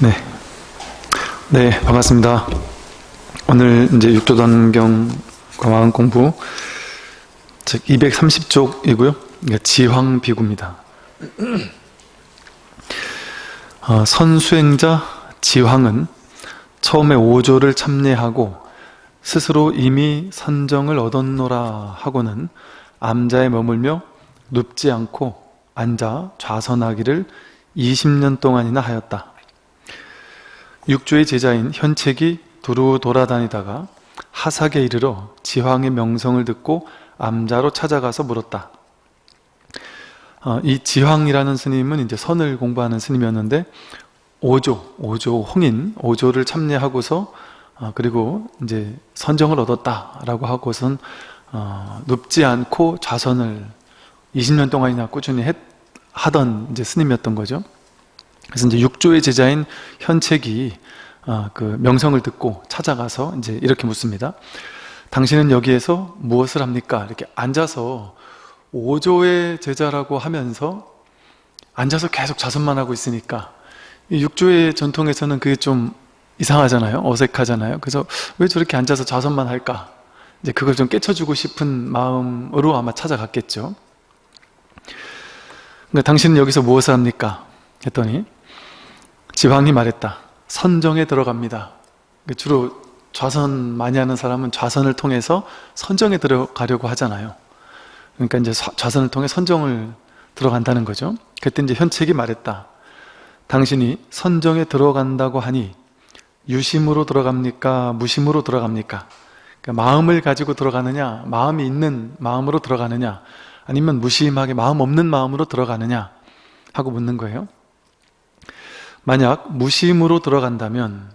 네. 네, 반갑습니다. 오늘 이제 육조단경 과마음 공부 즉 230쪽이고요. 그러니까 지황 비구입니다. 어, 선수행자 지황은 처음에 오조를 참례하고 스스로 이미 선정을 얻었노라 하고는 암자에 머물며 눕지 않고 앉아 좌선하기를 20년 동안이나 하였다. 육조의 제자인 현책이 두루 돌아다니다가 하삭에 이르러 지황의 명성을 듣고 암자로 찾아가서 물었다. 어, 이 지황이라는 스님은 이제 선을 공부하는 스님이었는데 오조, 오조 홍인, 오조를 참여하고서 어, 그리고 이제 선정을 얻었다라고 하고선 어, 눕지 않고 좌선을 20년 동안이나 꾸준히 했, 하던 이제 스님이었던 거죠. 그래서 이제 육조의 제자인 현책이 어, 그 명성을 듣고 찾아가서 이제 이렇게 묻습니다. 당신은 여기에서 무엇을 합니까? 이렇게 앉아서 오조의 제자라고 하면서 앉아서 계속 자선만 하고 있으니까 육조의 전통에서는 그게 좀 이상하잖아요. 어색하잖아요. 그래서 왜 저렇게 앉아서 자선만 할까? 이제 그걸 좀 깨쳐주고 싶은 마음으로 아마 찾아갔겠죠. 근데 당신은 여기서 무엇을 합니까? 했더니 지황이 말했다. 선정에 들어갑니다. 주로 좌선 많이 하는 사람은 좌선을 통해서 선정에 들어가려고 하잖아요. 그러니까 이제 좌선을 통해 선정을 들어간다는 거죠. 그때 이제 현책이 말했다. 당신이 선정에 들어간다고 하니 유심으로 들어갑니까? 무심으로 들어갑니까? 그러니까 마음을 가지고 들어가느냐? 마음이 있는 마음으로 들어가느냐? 아니면 무심하게 마음 없는 마음으로 들어가느냐? 하고 묻는 거예요. 만약 무심으로 들어간다면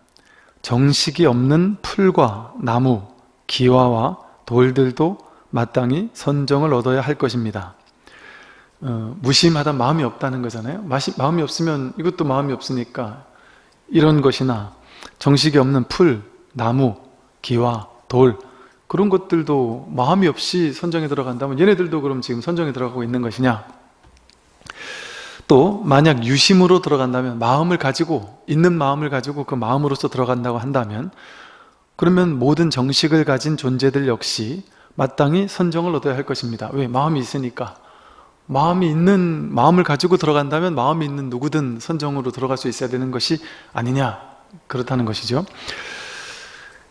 정식이 없는 풀과 나무, 기와와 돌들도 마땅히 선정을 얻어야 할 것입니다. 어, 무심하다 마음이 없다는 거잖아요. 마음이 없으면 이것도 마음이 없으니까 이런 것이나 정식이 없는 풀, 나무, 기와, 돌 그런 것들도 마음이 없이 선정에 들어간다면 얘네들도 그럼 지금 선정에 들어가고 있는 것이냐? 또 만약 유심으로 들어간다면 마음을 가지고 있는 마음을 가지고 그 마음으로서 들어간다고 한다면 그러면 모든 정식을 가진 존재들 역시 마땅히 선정을 얻어야 할 것입니다. 왜? 마음이 있으니까. 마음이 있는 마음을 가지고 들어간다면 마음이 있는 누구든 선정으로 들어갈 수 있어야 되는 것이 아니냐 그렇다는 것이죠.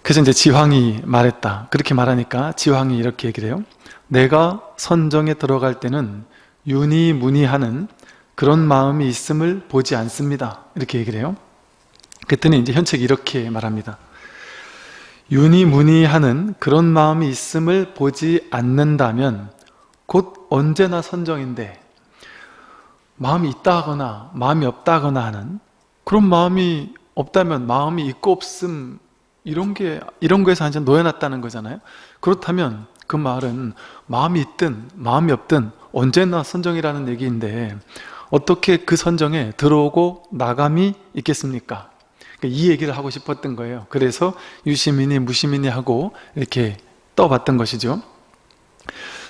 그래서 이제 지황이 말했다. 그렇게 말하니까 지황이 이렇게 얘기를 해요. 내가 선정에 들어갈 때는 윤희문희하는 그런 마음이 있음을 보지 않습니다. 이렇게 얘기를 해요. 그랬더니 이제 현책이 이렇게 말합니다. 윤희문희하는 그런 마음이 있음을 보지 않는다면 곧 언제나 선정인데 마음이 있다 하거나 마음이 없다 하거나 하는 그런 마음이 없다면 마음이 있고 없음 이런 게 이런 거에서 완전 놓여놨다는 거잖아요 그렇다면 그 말은 마음이 있든 마음이 없든 언제나 선정이라는 얘기인데 어떻게 그 선정에 들어오고 나감이 있겠습니까? 그러니까 이 얘기를 하고 싶었던 거예요. 그래서 유시민이 무시민이 하고 이렇게 떠봤던 것이죠.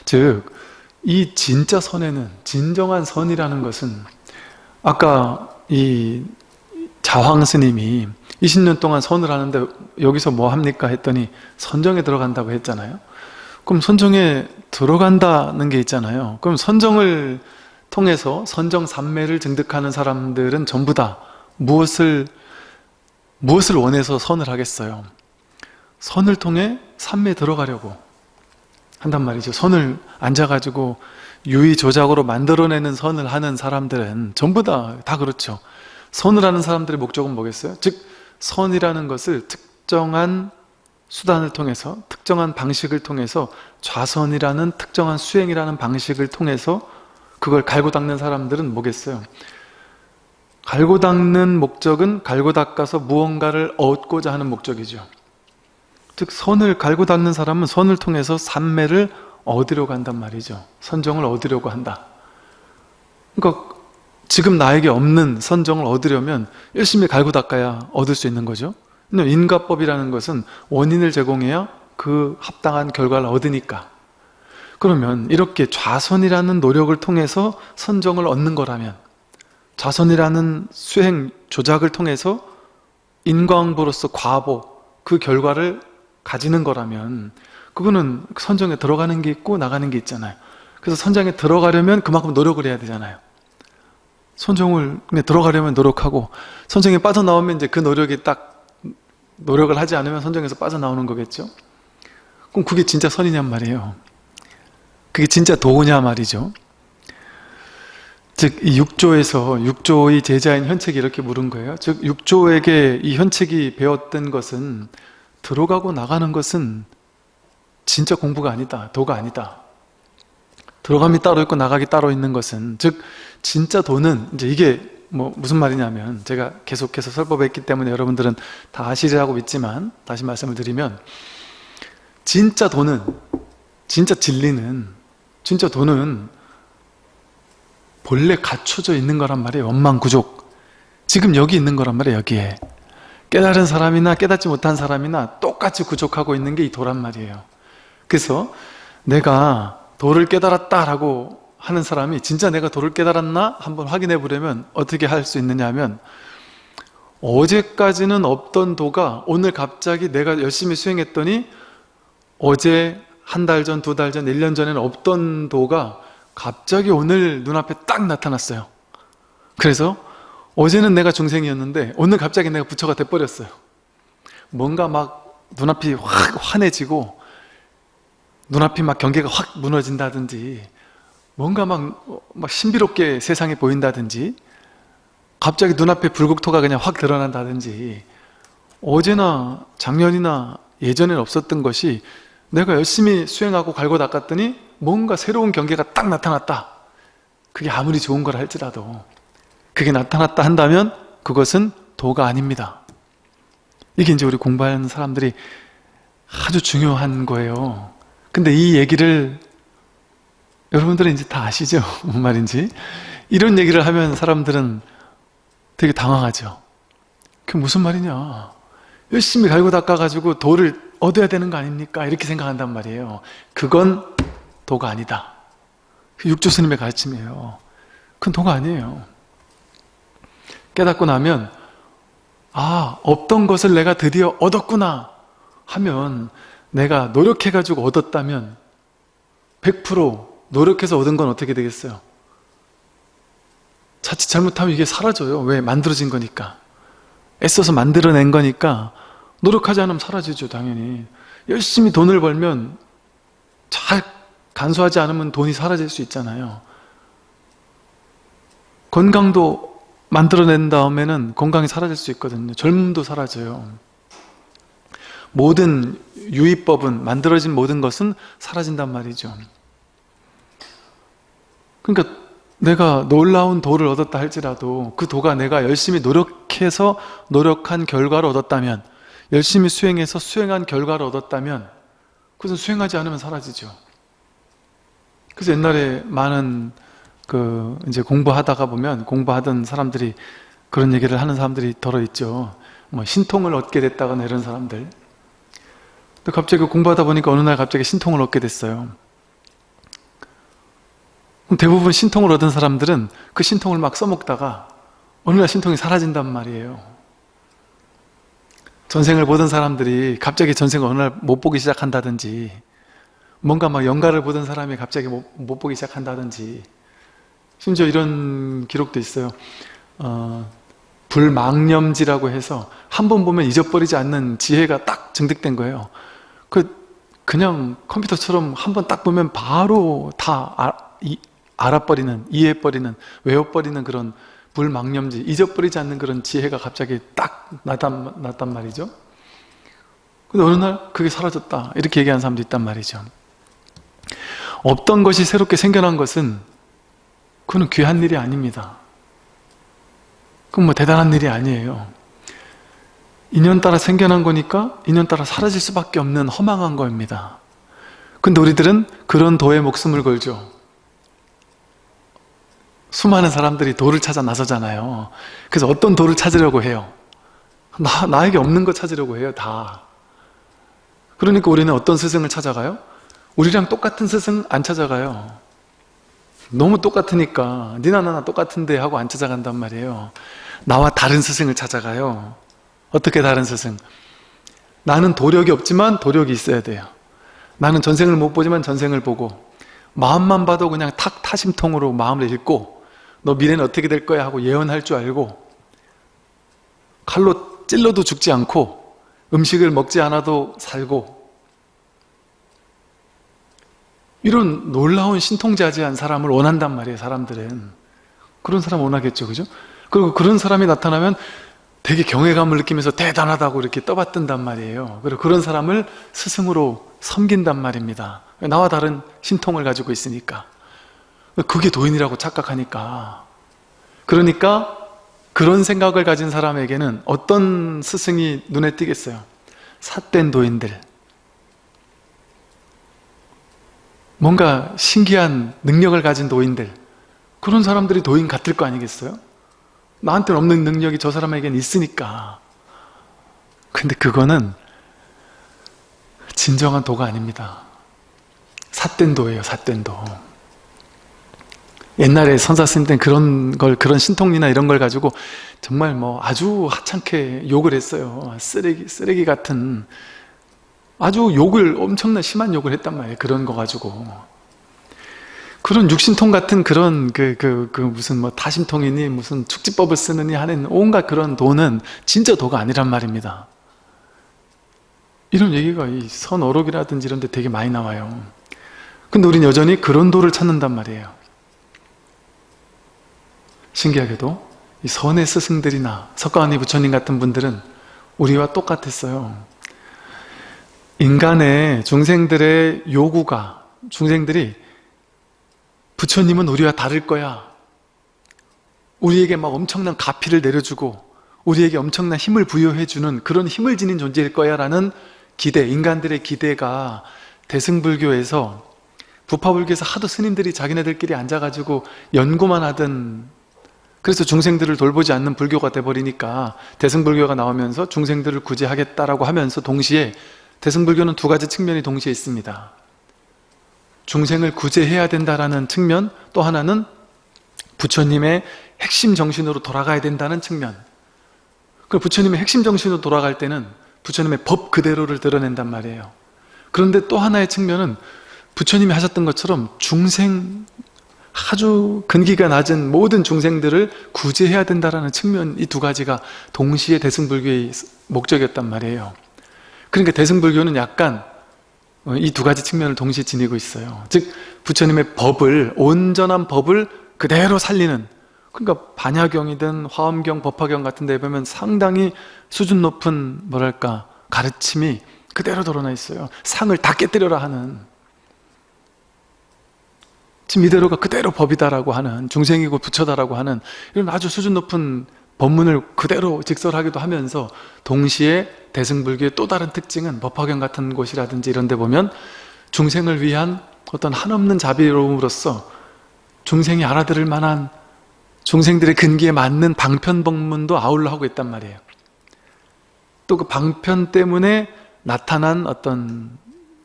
즉 이 진짜 선에는 진정한 선이라는 것은 아까 이 자황 스님이 20년 동안 선을 하는데 여기서 뭐 합니까 했더니 선정에 들어간다고 했잖아요. 그럼 선정에 들어간다는 게 있잖아요. 그럼 선정을 통해서 선정 삼매를 증득하는 사람들은 전부 다 무엇을 무엇을 원해서 선을 하겠어요? 선을 통해 삼매 들어가려고 한단 말이죠. 선을 앉아가지고 유의 조작으로 만들어내는 선을 하는 사람들은 전부 다 다 그렇죠. 선을 하는 사람들의 목적은 뭐겠어요? 즉 선이라는 것을 특정한 수단을 통해서 특정한 방식을 통해서 좌선이라는 특정한 수행이라는 방식을 통해서 그걸 갈고 닦는 사람들은 뭐겠어요? 갈고 닦는 목적은 갈고 닦아서 무언가를 얻고자 하는 목적이죠. 즉 선을 갈고 닦는 사람은 선을 통해서 삼매를 얻으려고 한단 말이죠. 선정을 얻으려고 한다. 그러니까 지금 나에게 없는 선정을 얻으려면 열심히 갈고 닦아야 얻을 수 있는 거죠. 인과법이라는 것은 원인을 제공해야 그 합당한 결과를 얻으니까 그러면 이렇게 좌선이라는 노력을 통해서 선정을 얻는 거라면 좌선이라는 수행 조작을 통해서 인광보로서 과보 그 결과를 가지는 거라면 그거는 선정에 들어가는 게 있고 나가는 게 있잖아요. 그래서 선정에 들어가려면 그만큼 노력을 해야 되잖아요. 선정을 들어가려면 노력하고 선정에 빠져나오면 이제 그 노력이 딱 노력을 하지 않으면 선정에서 빠져나오는 거겠죠? 그럼 그게 진짜 선이냔 말이에요 그게 진짜 도냐 말이죠 즉, 이 6조에서 6조의 제자인 현책이 이렇게 물은 거예요. 즉, 6조에게 이 현책이 배웠던 것은 들어가고 나가는 것은 진짜 공부가 아니다. 도가 아니다. 들어감이 따로 있고 나가기 따로 있는 것은 즉 진짜 돈은 이제 이게 뭐 무슨 말이냐면 제가 계속해서 설법했기 때문에 여러분들은 다 아시리라고 믿지만 다시 말씀을 드리면 진짜 돈은 진짜 진리는 진짜 돈은 본래 갖춰져 있는 거란 말이에요. 원망구족. 지금 여기 있는 거란 말이에요 여기에. 깨달은 사람이나 깨닫지 못한 사람이나 똑같이 구족하고 있는 게 이 도란 말이에요. 그래서 내가 도를 깨달았다라고 하는 사람이 진짜 내가 도를 깨달았나? 한번 확인해 보려면 어떻게 할 수 있느냐 하면 어제까지는 없던 도가 오늘 갑자기 내가 열심히 수행했더니 어제 한 달 전, 두 달 전, 1년 전에는 없던 도가 갑자기 오늘 눈앞에 딱 나타났어요. 그래서 어제는 내가 중생이었는데 오늘 갑자기 내가 부처가 돼버렸어요. 뭔가 막 눈앞이 확 환해지고 눈앞이 막 경계가 확 무너진다든지 뭔가 막, 막 신비롭게 세상이 보인다든지 갑자기 눈앞에 불국토가 그냥 확 드러난다든지 어제나 작년이나 예전엔 없었던 것이 내가 열심히 수행하고 갈고 닦았더니 뭔가 새로운 경계가 딱 나타났다. 그게 아무리 좋은 걸 할지라도 그게 나타났다 한다면 그것은 도가 아닙니다. 이게 이제 우리 공부하는 사람들이 아주 중요한 거예요. 근데 이 얘기를 여러분들은 이제 다 아시죠? 뭔 말인지. 이런 얘기를 하면 사람들은 되게 당황하죠. 그게 무슨 말이냐 열심히 갈고 닦아가지고 도를 얻어야 되는 거 아닙니까? 이렇게 생각한단 말이에요 그건 도가 아니다. 그 육조 스님의 가르침이에요. 그건 도가 아니에요. 깨닫고 나면 아 없던 것을 내가 드디어 얻었구나 하면 내가 노력해가지고 얻었다면 100% 노력해서 얻은 건 어떻게 되겠어요? 자칫 잘못하면 이게 사라져요. 왜? 만들어진 거니까. 애써서 만들어낸 거니까 노력하지 않으면 사라지죠 당연히. 열심히 돈을 벌면 잘 간수하지 않으면 돈이 사라질 수 있잖아요. 건강도 만들어낸 다음에는 건강이 사라질 수 있거든요. 젊음도 사라져요. 모든 유의법은 만들어진 모든 것은 사라진단 말이죠. 그러니까 내가 놀라운 도를 얻었다 할지라도 그 도가 내가 열심히 노력해서 노력한 결과를 얻었다면 열심히 수행해서 수행한 결과를 얻었다면 그것은 수행하지 않으면 사라지죠 그래서 옛날에 많은 그 이제 공부하다가 보면 공부하던 사람들이 그런 얘기를 하는 사람들이 덜어 있죠. 뭐 신통을 얻게 됐다거나 이런 사람들. 또 갑자기 공부하다 보니까 어느 날 갑자기 신통을 얻게 됐어요. 대부분 신통을 얻은 사람들은 그 신통을 막 써먹다가 어느 날 신통이 사라진단 말이에요. 전생을 보던 사람들이 갑자기 전생을 어느 날 못 보기 시작한다든지 뭔가 막 연가를 보던 사람이 갑자기 못, 못 보기 시작한다든지 심지어 이런 기록도 있어요. 어, 불망념지라고 해서 한 번 보면 잊어버리지 않는 지혜가 딱 증득된 거예요. 그 그냥 컴퓨터처럼 한 번 딱 보면 바로 다 아, 이, 알아버리는 이해해버리는 외워버리는 그런 불망념지 잊어버리지 않는 그런 지혜가 갑자기 딱 나단, 났단 말이죠 근데 어느 날 그게 사라졌다 이렇게 얘기하는 사람도 있단 말이죠 없던 것이 새롭게 생겨난 것은 그건 귀한 일이 아닙니다. 그건 뭐 대단한 일이 아니에요. 인연 따라 생겨난 거니까 인연 따라 사라질 수밖에 없는 허망한 겁니다. 근데 우리들은 그런 도에 목숨을 걸죠. 수많은 사람들이 도를 찾아 나서잖아요. 그래서 어떤 도를 찾으려고 해요? 나, 나에게 없는 거 찾으려고 해요, 다. 그러니까 우리는 어떤 스승을 찾아가요? 우리랑 똑같은 스승 안 찾아가요 너무 똑같으니까 니나 나나 똑같은데 하고 안 찾아간단 말이에요 나와 다른 스승을 찾아가요 어떻게 다른 스승? 나는 도력이 없지만 도력이 있어야 돼요. 나는 전생을 못 보지만 전생을 보고 마음만 봐도 그냥 탁 타심통으로 마음을 읽고 너 미래는 어떻게 될 거야 하고 예언할 줄 알고 칼로 찔러도 죽지 않고 음식을 먹지 않아도 살고 이런 놀라운 신통자지한 사람을 원한단 말이에요 사람들은. 그런 사람 원하겠죠 그죠? 그리고 그런 사람이 나타나면 되게 경외감을 느끼면서 대단하다고 이렇게 떠받든단 말이에요. 그리고 그런 사람을 스승으로 섬긴단 말입니다. 나와 다른 신통을 가지고 있으니까 그게 도인이라고 착각하니까. 그러니까 그런 생각을 가진 사람에게는 어떤 스승이 눈에 띄겠어요? 삿된 도인들. 뭔가 신기한 능력을 가진 도인들. 그런 사람들이 도인 같을 거 아니겠어요? 나한테는 없는 능력이 저 사람에게는 있으니까. 근데 그거는 진정한 도가 아닙니다. 삿된 도예요 삿된 도 옛날에 선사 스님 때는 그런 걸 그런 신통리나 이런 걸 가지고 정말 뭐 아주 하찮게 욕을 했어요. 쓰레기 쓰레기 같은. 아주 욕을 엄청난 심한 욕을 했단 말이에요. 그런 거 가지고. 그런 육신통 같은 그런 그, 그, 그 무슨 뭐 다심통이니 무슨 축지법을 쓰느니 하는 온갖 그런 도는 진짜 도가 아니란 말입니다. 이런 얘기가 이 선어록이라든지 이런 데 되게 많이 나와요. 근데 우린 여전히 그런 도를 찾는단 말이에요 신기하게도 이 선의 스승들이나 석가모니 부처님 같은 분들은 우리와 똑같았어요. 인간의 중생들의 요구가 중생들이 부처님은 우리와 다를 거야. 우리에게 막 엄청난 가피를 내려주고 우리에게 엄청난 힘을 부여해주는 그런 힘을 지닌 존재일 거야 라는 기대, 인간들의 기대가 대승불교에서 부파불교에서 하도 스님들이 자기네들끼리 앉아가지고 연구만 하던 그래서 중생들을 돌보지 않는 불교가 돼버리니까 대승불교가 나오면서 중생들을 구제하겠다라고 하면서 동시에 대승불교는 두 가지 측면이 동시에 있습니다. 중생을 구제해야 된다라는 측면 또 하나는 부처님의 핵심 정신으로 돌아가야 된다는 측면 그 부처님의 핵심 정신으로 돌아갈 때는 부처님의 법 그대로를 드러낸단 말이에요 그런데 또 하나의 측면은 부처님이 하셨던 것처럼 중생 아주 근기가 낮은 모든 중생들을 구제해야 된다는 측면 이 두 가지가 동시에 대승불교의 목적이었단 말이에요. 그러니까 대승불교는 약간 어, 이두 가지 측면을 동시에 지니고 있어요. 즉 부처님의 법을 온전한 법을 그대로 살리는 그러니까 반야경이든 화엄경, 법화경 같은 데 보면 상당히 수준 높은 뭐랄까 가르침이 그대로 드러나 있어요. 상을 다 깨뜨려라 하는 지금 이대로가 그대로 법이다라고 하는 중생이고 부처다라고 하는 이런 아주 수준 높은 법문을 그대로 직설하기도 하면서 동시에 대승불교의 또 다른 특징은 법화경 같은 곳이라든지 이런 데 보면 중생을 위한 어떤 한없는 자비로움으로써 중생이 알아들을 만한 중생들의 근기에 맞는 방편법문도 아울러 하고 있단 말이에요. 또 그 방편 때문에 나타난 어떤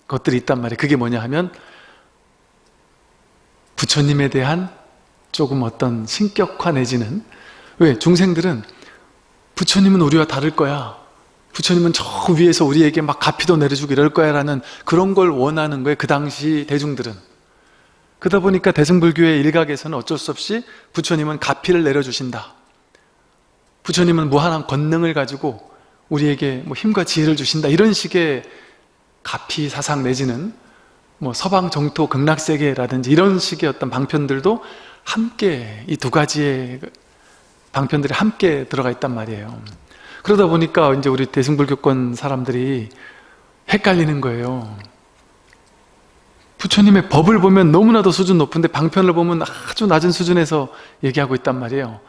것들이 있단 말이에요. 그게 뭐냐 하면 부처님에 대한 조금 어떤 신격화 내지는 왜? 중생들은 부처님은 우리와 다를 거야. 부처님은 저 위에서 우리에게 막 가피도 내려주고 이럴 거야 라는 그런 걸 원하는 거예요 그 당시 대중들은. 그러다 보니까 대승불교의 일각에서는 어쩔 수 없이 부처님은 가피를 내려주신다. 부처님은 무한한 권능을 가지고 우리에게 뭐 힘과 지혜를 주신다. 이런 식의 가피 사상 내지는 뭐 서방 정토 극락세계라든지 이런 식의 어떤 방편들도 함께 이 두 가지의 방편들이 함께 들어가 있단 말이에요. 그러다 보니까 이제 우리 대승불교권 사람들이 헷갈리는 거예요. 부처님의 법을 보면 너무나도 수준 높은데 방편을 보면 아주 낮은 수준에서 얘기하고 있단 말이에요.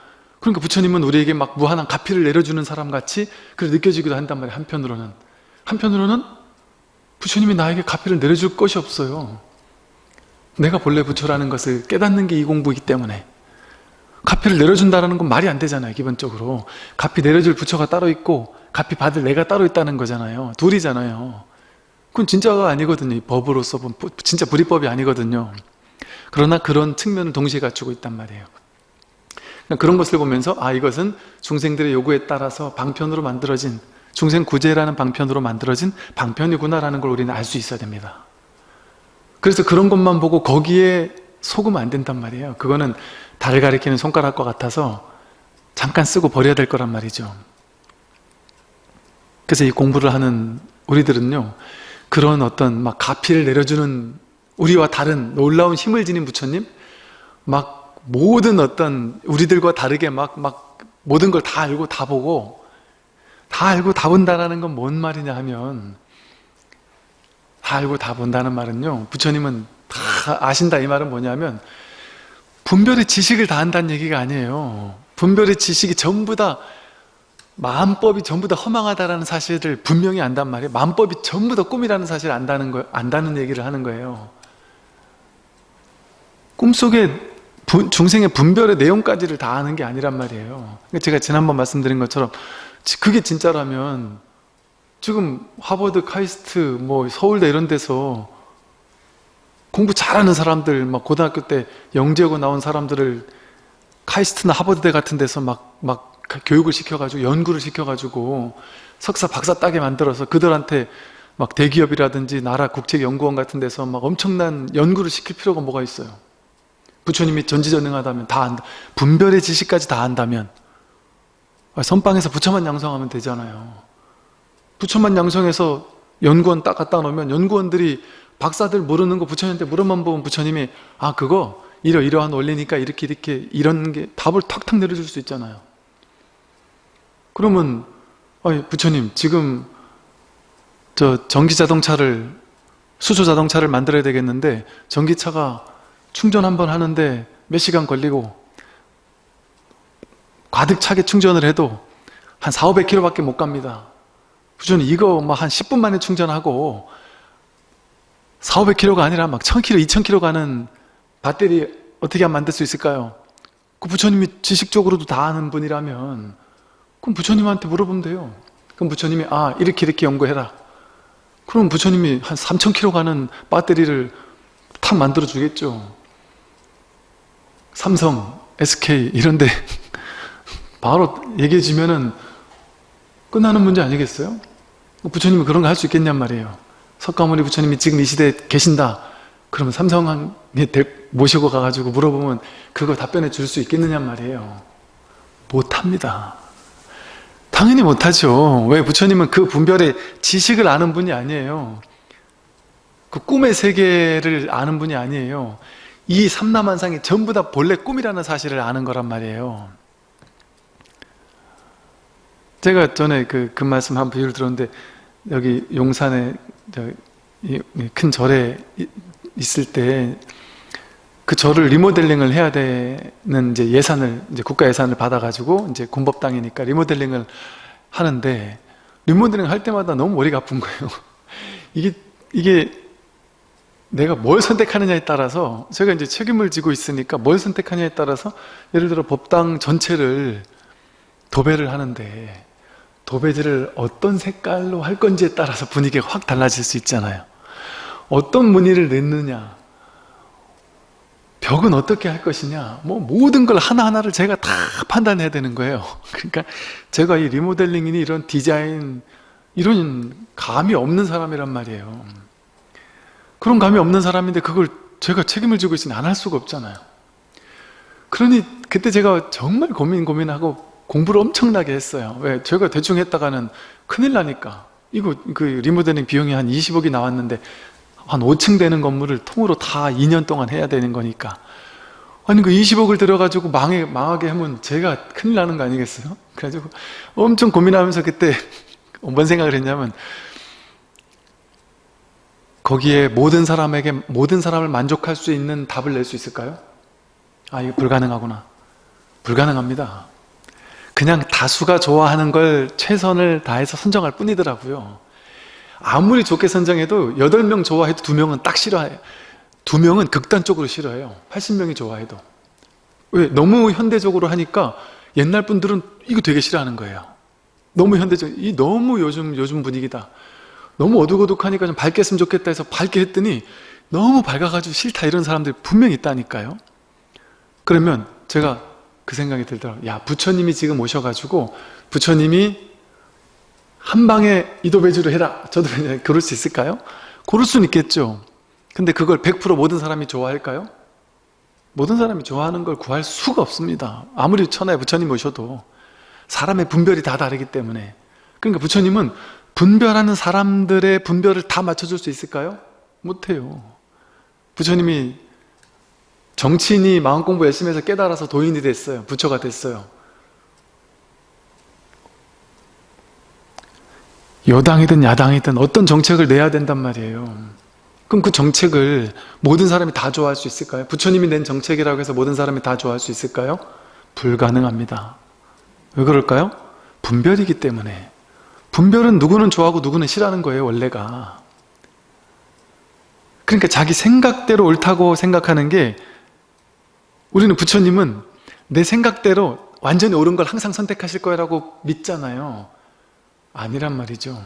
그러니까 부처님은 우리에게 막 무한한 가피를 내려주는 사람 같이 그래 느껴지기도 한단 말이에요 한편으로는. 한편으로는 부처님이 나에게 가피를 내려줄 것이 없어요. 내가 본래 부처라는 것을 깨닫는 게 이 공부이기 때문에. 가피를 내려준다는 건 말이 안 되잖아요 기본적으로. 가피 내려줄 부처가 따로 있고 가피 받을 내가 따로 있다는 거잖아요. 둘이잖아요. 그건 진짜가 아니거든요 법으로서 진짜 불이법이 아니거든요. 그러나 그런 측면을 동시에 갖추고 있단 말이에요. 그런 것을 보면서 아 이것은 중생들의 요구에 따라서 방편으로 만들어진 중생 구제라는 방편으로 만들어진 방편이구나라는 걸 우리는 알 수 있어야 됩니다. 그래서 그런 것만 보고 거기에 속으면 안 된단 말이에요. 그거는 달을 가리키는 손가락과 같아서 잠깐 쓰고 버려야 될 거란 말이죠. 그래서 이 공부를 하는 우리들은요, 그런 어떤 막 가피를 내려주는 우리와 다른 놀라운 힘을 지닌 부처님, 막 모든 어떤 우리들과 다르게 막, 막 모든 걸 다 알고 다 보고, 다 알고 다 본다라는 건 뭔 말이냐 하면, 다 알고 다 본다는 말은요, 부처님은 다 아신다 이 말은 뭐냐면, 분별의 지식을 다 한다는 얘기가 아니에요. 분별의 지식이 전부 다 마음법이 전부 다 허망하다라는 사실을 분명히 안단 말이에요. 마음법이 전부 다 꿈이라는 사실을 안다는 거, 안다는 얘기를 하는 거예요. 꿈속에 분- 중생의 분별의 내용까지를 다 아는 게 아니란 말이에요. 그러니까 제가 지난번 말씀드린 것처럼 지- 그게 진짜라면 지금 하버드, 카이스트, 뭐 서울대 이런 데서 공부 잘하는 사람들, 막 고등학교 때 영재고 나온 사람들을 카이스트나 하버드대 같은 데서 막, 막 교육을 시켜가지고 연구를 시켜가지고 석사, 박사 따게 만들어서 그들한테 막 대기업이라든지 나라 국책연구원 같은 데서 막 엄청난 연구를 시킬 필요가 뭐가 있어요. 부처님이 전지전능하다면 다 안다. 분별의 지식까지 다 안다면 아, 선방에서 부처만 양성하면 되잖아요. 부처만 양성해서 연구원 딱 갖다 놓으면 연구원들이 박사들 모르는 거 부처님한테 물어만 보면 부처님이 아 그거 이러 이러한 원리니까 이렇게 이렇게 이런 게 답을 탁탁 내려줄 수 있잖아요. 그러면 아니 부처님 지금 저 전기 자동차를 수소 자동차를 만들어야 되겠는데 전기차가 충전 한번 하는데 몇 시간 걸리고 가득 차게 충전을 해도 한 4, 500km밖에 못 갑니다. 부처님 이거 막 한 10분 만에 충전하고 4, 500km가 아니라 막 1000km, 2000km 가는 배터리 어떻게 하면 만들 수 있을까요? 그 부처님이 지식적으로도 다 아는 분이라면 그럼 부처님한테 물어보면 돼요. 그럼 부처님이 아 이렇게 이렇게 연구해라. 그럼 부처님이 한 3000km 가는 배터리를 탁 만들어 주겠죠. 삼성, SK 이런데 바로 얘기해 주면은 끝나는 문제 아니겠어요? 부처님이 그런 거 할 수 있겠냔 말이에요. 석가모니 부처님이 지금 이 시대에 계신다. 그러면 삼성에 모시고 가가지고 물어보면 그거 답변해 줄 수 있겠느냔 말이에요. 못합니다. 당연히 못하죠. 왜 부처님은 그 분별의 지식을 아는 분이 아니에요. 그 꿈의 세계를 아는 분이 아니에요. 이 삼남한상이 전부 다 본래 꿈이라는 사실을 아는 거란 말이에요. 제가 전에 그, 그 말씀 한 비유를 들었는데 여기 용산에 큰 절에 이- 있을 때 그 절을 리모델링을 해야 되는 이제 예산을 이제 국가 예산을 받아가지고 이제 군법당이니까 리모델링을 하는데 리모델링 할 때마다 너무 머리가 아픈 거예요. 이게 이게 내가 뭘 선택하느냐에 따라서 제가 이제 책임을 지고 있으니까 뭘 선택하느냐에 따라서 예를 들어 법당 전체를 도배를 하는데 도배지를 어떤 색깔로 할 건지에 따라서 분위기가 확 달라질 수 있잖아요. 어떤 무늬를 넣느냐, 벽은 어떻게 할 것이냐, 뭐 모든 걸 하나하나를 제가 다 판단해야 되는 거예요. 그러니까 제가 이 리모델링이니 이런 디자인, 이런 감이 없는 사람이란 말이에요. 그런 감이 없는 사람인데 그걸 제가 책임을 지고 있으니 안 할 수가 없잖아요. 그러니 그때 제가 정말 고민 고민하고 공부를 엄청나게 했어요. 왜? 제가 대충 했다가는 큰일 나니까. 이거 그 리모델링 비용이 한 20억이 나왔는데 한 5층 되는 건물을 통으로 다 2년 동안 해야 되는 거니까. 아니 그 20억을 들여가지고 망해 망하게 하면 제가 큰일 나는 거 아니겠어요? 그래가지고 엄청 고민하면서 그때 뭔 생각을 했냐면 거기에 모든 사람에게 모든 사람을 만족할 수 있는 답을 낼 수 있을까요? 아 이거 불가능하구나. 불가능합니다. 그냥 다수가 좋아하는 걸 최선을 다해서 선정할 뿐이더라고요. 아무리 좋게 선정해도 8명 좋아해도 2명은 딱 싫어해요. 2명은 극단적으로 싫어해요. 80명이 좋아해도. 왜? 너무 현대적으로 하니까 옛날 분들은 이거 되게 싫어하는 거예요. 너무 현대적, 이 너무 요즘, 요즘 분위기다. 너무 어둑어둑하니까 좀 밝게 했으면 좋겠다 해서 밝게 했더니 너무 밝아가지고 싫다 이런 사람들이 분명히 있다니까요. 그러면 제가 그 생각이 들더라고요. 야 부처님이 지금 오셔가지고 부처님이 한 방에 이도배주로 해라 저도 그럴 수 있을까요? 그럴 수는 있겠죠. 근데 그걸 100% 모든 사람이 좋아할까요? 모든 사람이 좋아하는 걸 구할 수가 없습니다. 아무리 천하에 부처님 오셔도 사람의 분별이 다 다르기 때문에 그러니까 부처님은 분별하는 사람들의 분별을 다 맞춰줄 수 있을까요? 못해요. 부처님이 정치인이 마음 공부 열심히 해서 깨달아서 도인이 됐어요. 부처가 됐어요. 여당이든 야당이든 어떤 정책을 내야 된단 말이에요. 그럼 그 정책을 모든 사람이 다 좋아할 수 있을까요? 부처님이 낸 정책이라고 해서 모든 사람이 다 좋아할 수 있을까요? 불가능합니다. 왜 그럴까요? 분별이기 때문에 분별은 누구는 좋아하고 누구는 싫어하는 거예요 원래가 그러니까 자기 생각대로 옳다고 생각하는 게 우리는 부처님은 내 생각대로 완전히 옳은 걸 항상 선택하실 거라고 믿잖아요. 아니란 말이죠.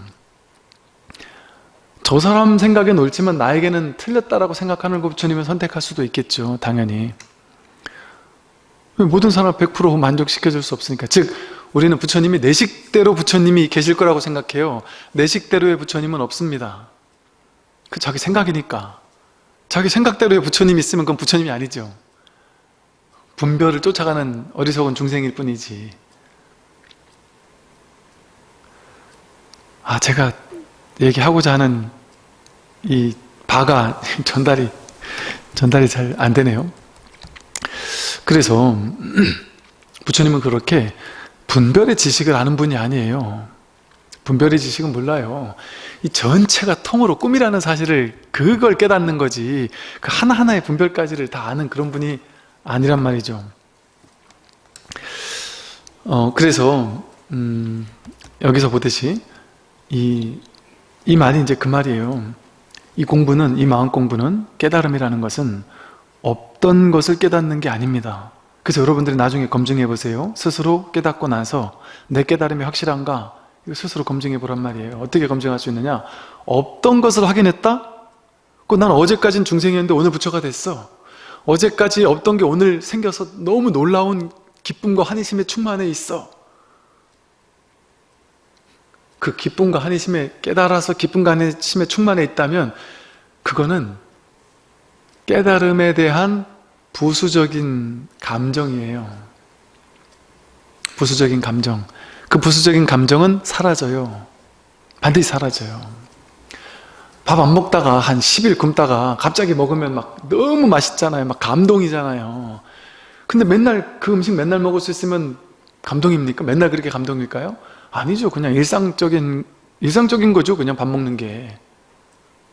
저 사람 생각엔 옳지만 나에게는 틀렸다라고 생각하는 거 부처님은 선택할 수도 있겠죠 당연히. 모든 사람 100% 만족시켜줄 수 없으니까. 즉 우리는 부처님이 내 식대로 부처님이 계실 거라고 생각해요. 내 식대로의 부처님은 없습니다. 그 자기 생각이니까. 자기 생각대로의 부처님이 있으면 그건 부처님이 아니죠 분별을 쫓아가는 어리석은 중생일 뿐이지. 아 제가 얘기하고자 하는 이 바가 전달이 전달이 잘 안 되네요. 그래서 부처님은 그렇게 분별의 지식을 아는 분이 아니에요. 분별의 지식은 몰라요. 이 전체가 통으로 꿈이라는 사실을 그걸 깨닫는 거지. 그 하나하나의 분별까지를 다 아는 그런 분이 아니란 말이죠. 어 그래서 음, 여기서 보듯이 이, 이 말이 이제 그 말이에요. 이 공부는 이 마음 공부는 깨달음이라는 것은 없던 것을 깨닫는 게 아닙니다. 그래서 여러분들이 나중에 검증해 보세요. 스스로 깨닫고 나서 내 깨달음이 확실한가? 이거 스스로 검증해 보란 말이에요. 어떻게 검증할 수 있느냐? 없던 것을 확인했다? 그난 어제까진 중생이었는데 오늘 부처가 됐어 어제까지 없던 게 오늘 생겨서 너무 놀라운 기쁨과 한의심에 충만해 있어. 그 기쁨과 한의심에 깨달아서 기쁨과 한의심에 충만해 있다면 그거는 깨달음에 대한 부수적인 감정이에요. 부수적인 감정. 그 부수적인 감정은 사라져요. 반드시 사라져요 밥 안 먹다가 한 10일 굶다가 갑자기 먹으면 막 너무 맛있잖아요. 막 감동이잖아요. 근데 맨날 그 음식 맨날 먹을 수 있으면 감동입니까? 맨날 그렇게 감동일까요? 아니죠. 그냥 일상적인 일상적인 거죠. 그냥 밥 먹는 게.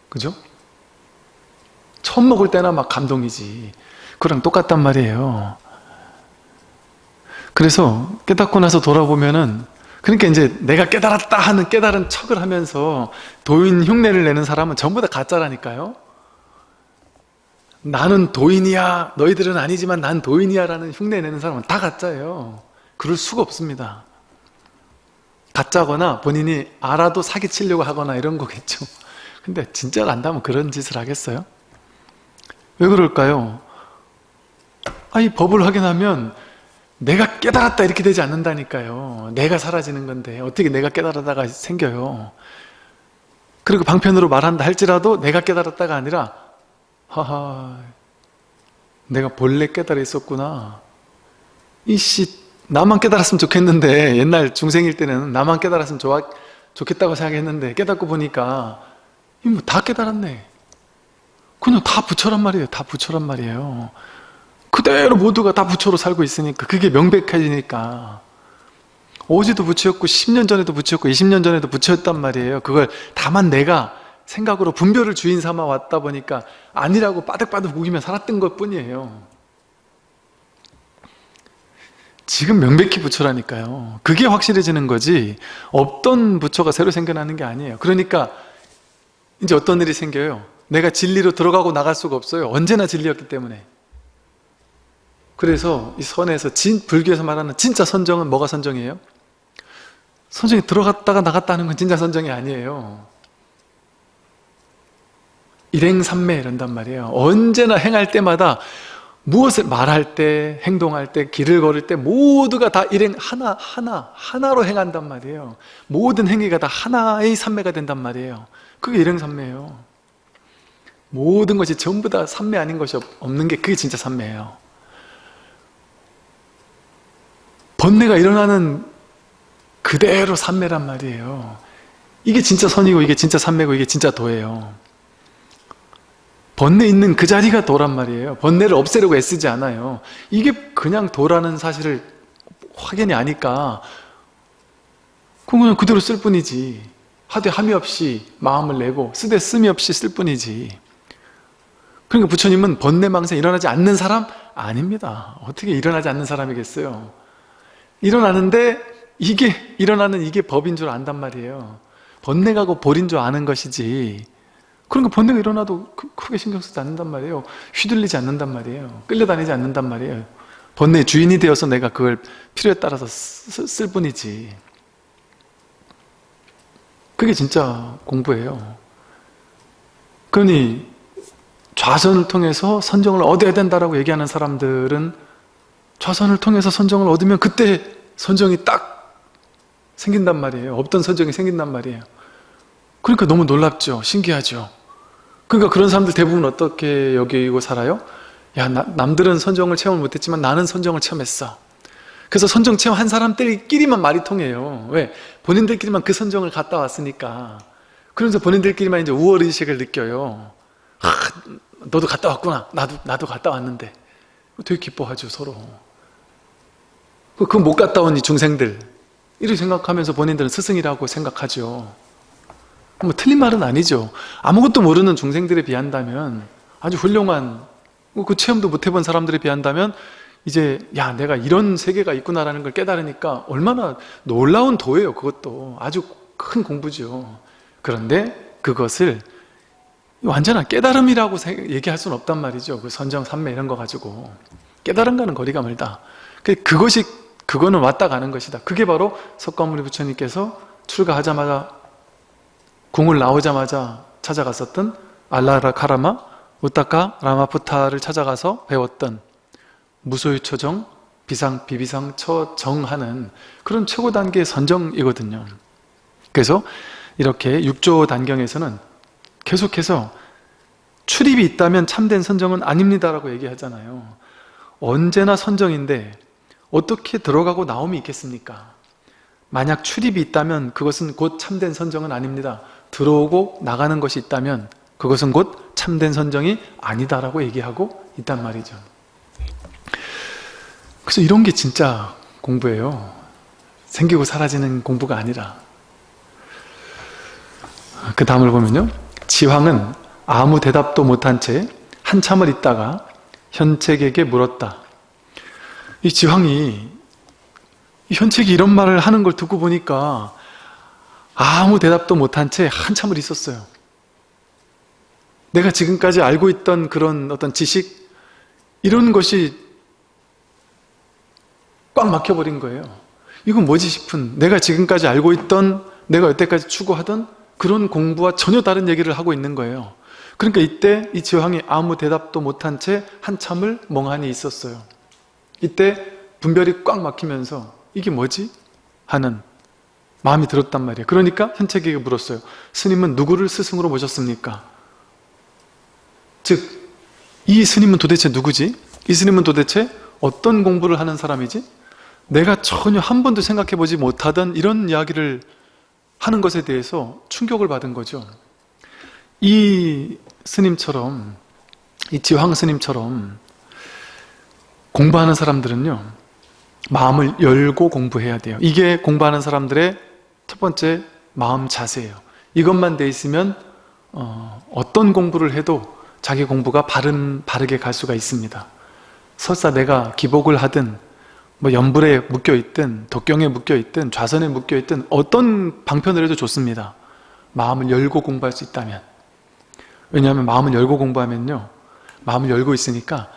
그죠? 처음 먹을 때나 막 감동이지. 그랑 똑같단 말이에요. 그래서 깨닫고 나서 돌아보면은 그러니까 이제 내가 깨달았다 하는 깨달은 척을 하면서 도인 흉내를 내는 사람은 전부 다 가짜라니까요 나는 도인이야 너희들은 아니지만 난 도인이야 라는 흉내 내는 사람은 다 가짜예요 그럴 수가 없습니다 가짜거나 본인이 알아도 사기치려고 하거나 이런 거겠죠 근데 진짜로 안다면 그런 짓을 하겠어요? 왜 그럴까요? 아니 법을 확인하면 내가 깨달았다 이렇게 되지 않는다니까요. 내가 사라지는 건데 어떻게 내가 깨달았다가 생겨요? 그리고 방편으로 말한다 할지라도 내가 깨달았다가 아니라 하하 내가 본래 깨달아 있었구나. 이씨 나만 깨달았으면 좋겠는데. 옛날 중생일 때는 나만 깨달았으면 좋아, 좋겠다고 생각했는데 깨닫고 보니까 뭐 다 깨달았네. 그냥 다 부처란 말이에요. 다 부처란 말이에요 그대로 모두가 다 부처로 살고 있으니까 그게 명백해지니까. 어제도 부처였고 10년 전에도 부처였고 20년 전에도 부처였단 말이에요. 그걸 다만 내가 생각으로 분별을 주인 삼아 왔다 보니까 아니라고 빠득빠득 우기며 살았던 것 뿐이에요. 지금 명백히 부처라니까요. 그게 확실해지는 거지 없던 부처가 새로 생겨나는 게 아니에요. 그러니까 이제 어떤 일이 생겨요? 내가 진리로 들어가고 나갈 수가 없어요. 언제나 진리였기 때문에 그래서 이 선에서 진, 불교에서 말하는 진짜 선정은 뭐가 선정이에요? 선정이 들어갔다가 나갔다 하는 건 진짜 선정이 아니에요 일행삼매 이런단 말이에요 언제나 행할 때마다 무엇을 말할 때, 행동할 때, 길을 걸을 때 모두가 다 일행 하나, 하나, 하나로 행한단 말이에요. 모든 행위가 다 하나의 삼매가 된단 말이에요. 그게 일행삼매예요. 모든 것이 전부 다 삼매 아닌 것이 없는 게 그게 진짜 삼매예요. 번뇌가 일어나는 그대로 삼매란 말이에요. 이게 진짜 선이고 이게 진짜 삼매고 이게 진짜 도예요. 번뇌 있는 그 자리가 도란 말이에요. 번뇌를 없애려고 애쓰지 않아요. 이게 그냥 도라는 사실을 확연히 아니까 그냥 그대로 쓸 뿐이지. 하되 함이 없이 마음을 내고 쓰되 씀이 없이 쓸 뿐이지. 그러니까 부처님은 번뇌망상 일어나지 않는 사람? 아닙니다. 어떻게 일어나지 않는 사람이겠어요? 일어나는데 이게 일어나는 이게 법인 줄 안단 말이에요. 번뇌가고 볼인 줄 아는 것이지 그러니까 번뇌가 일어나도 크게 신경 쓰지 않는단 말이에요. 휘둘리지 않는단 말이에요. 끌려다니지 않는단 말이에요. 번뇌의 주인이 되어서 내가 그걸 필요에 따라서 쓸 뿐이지. 그게 진짜 공부예요. 그러니 좌선을 통해서 선정을 얻어야 된다라고 얘기하는 사람들은 좌선을 통해서 선정을 얻으면 그때 선정이 딱 생긴단 말이에요. 없던 선정이 생긴단 말이에요. 그러니까 너무 놀랍죠. 신기하죠. 그러니까 그런 사람들 대부분 어떻게 여기고 살아요? 야 나, 남들은 선정을 체험을 못했지만 나는 선정을 체험했어 그래서 선정 체험 한 사람들끼리만 말이 통해요 왜? 본인들끼리만 그 선정을 갔다 왔으니까 그러면서 본인들끼리만 이제 우월의식을 느껴요 아, 너도 갔다 왔구나 나도 나도 갔다 왔는데 되게 기뻐하죠 서로 그 못 갔다 온 이 중생들. 이렇게 생각하면서 본인들은 스승이라고 생각하죠. 뭐 틀린 말은 아니죠. 아무것도 모르는 중생들에 비한다면 아주 훌륭한 뭐그 체험도 못 해본 사람들에 비한다면 이제 야 내가 이런 세계가 있구나라는 걸 깨달으니까 얼마나 놀라운 도예요 그것도. 아주 큰 공부죠. 그런데 그것을 완전한 깨달음이라고 얘기할 수는 없단 말이죠. 그 선정, 삼매 이런 거 가지고. 깨달음과는 거리가 멀다. 그, 그것이 그거는 왔다 가는 것이다. 그게 바로 석가모니 부처님께서 출가하자마자 궁을 나오자마자 찾아갔었던 알라라 카라마 우타카 라마푸타를 찾아가서 배웠던 무소유초정 비상 비비상 처정하는 그런 최고 단계의 선정이거든요. 그래서 이렇게 6조 단경에서는 계속해서 출입이 있다면 참된 선정은 아닙니다라고 얘기하잖아요. 언제나 선정인데 어떻게 들어가고 나옴이 있겠습니까? 만약 출입이 있다면 그것은 곧 참된 선정은 아닙니다 들어오고 나가는 것이 있다면 그것은 곧 참된 선정이 아니다라고 얘기하고 있단 말이죠. 그래서 이런 게 진짜 공부예요. 생기고 사라지는 공부가 아니라 그 다음을 보면요. 지황은 아무 대답도 못한 채 한참을 있다가 현책에게 물었다. 이 지황이 현책이 이런 말을 하는 걸 듣고 보니까 아무 대답도 못한 채 한참을 있었어요. 내가 지금까지 알고 있던 그런 어떤 지식 이런 것이 꽉 막혀버린 거예요. 이건 뭐지 싶은 내가 지금까지 알고 있던 내가 여태까지 추구하던 그런 공부와 전혀 다른 얘기를 하고 있는 거예요. 그러니까 이때 이 지황이 아무 대답도 못한 채 한참을 멍하니 있었어요. 이때 분별이 꽉 막히면서 이게 뭐지? 하는 마음이 들었단 말이에요. 그러니까 현책에게 물었어요. 스님은 누구를 스승으로 모셨습니까? 즉, 이 스님은 도대체 누구지? 이 스님은 도대체 어떤 공부를 하는 사람이지? 내가 전혀 한 번도 생각해 보지 못하던 이런 이야기를 하는 것에 대해서 충격을 받은 거죠. 이 스님처럼, 이 지황 스님처럼 공부하는 사람들은요, 마음을 열고 공부해야 돼요. 이게 공부하는 사람들의 첫 번째 마음 자세예요. 이것만 돼 있으면 어, 떤 공부를 해도 자기 공부가 바른, 바르게 갈 수가 있습니다. 설사 내가 기복을 하든 뭐 연불에 묶여 있든 독경에 묶여 있든 좌선에 묶여 있든 어떤 방편을 해도 좋습니다. 마음을 열고 공부할 수 있다면 왜냐하면 마음을 열고 공부하면요 마음을 열고 있으니까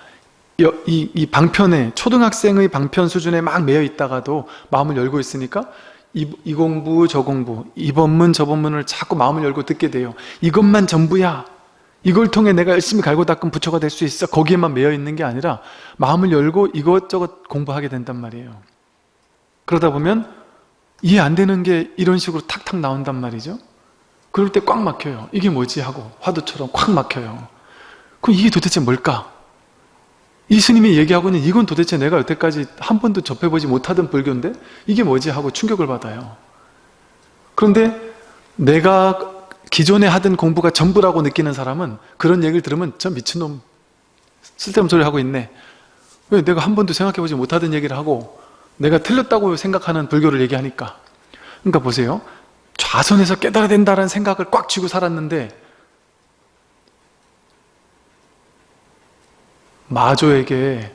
이, 이 방편에 초등학생의 방편 수준에 막 매여 있다가도 마음을 열고 있으니까 이, 이, 공부 저 공부 이 법문 저 법문을 자꾸 마음을 열고 듣게 돼요. 이것만 전부야. 이걸 통해 내가 열심히 갈고 닦은 부처가 될 수 있어. 거기에만 매여 있는 게 아니라 마음을 열고 이것저것 공부하게 된단 말이에요. 그러다 보면 이해 안 되는 게 이런 식으로 탁탁 나온단 말이죠. 그럴 때 꽉 막혀요. 이게 뭐지 하고 화두처럼 꽉 막혀요. 그럼 이게 도대체 뭘까? 이 스님이 얘기하고 있는 이건 도대체 내가 여태까지 한 번도 접해보지 못하던 불교인데 이게 뭐지 하고 충격을 받아요. 그런데 내가 기존에 하던 공부가 전부라고 느끼는 사람은 그런 얘기를 들으면 저 미친놈 쓸데없는 소리 하고 있네. 왜 내가 한 번도 생각해보지 못하던 얘기를 하고 내가 틀렸다고 생각하는 불교를 얘기하니까. 그러니까 보세요. 좌선에서 깨달아야 된다는 생각을 꽉 쥐고 살았는데 마조에게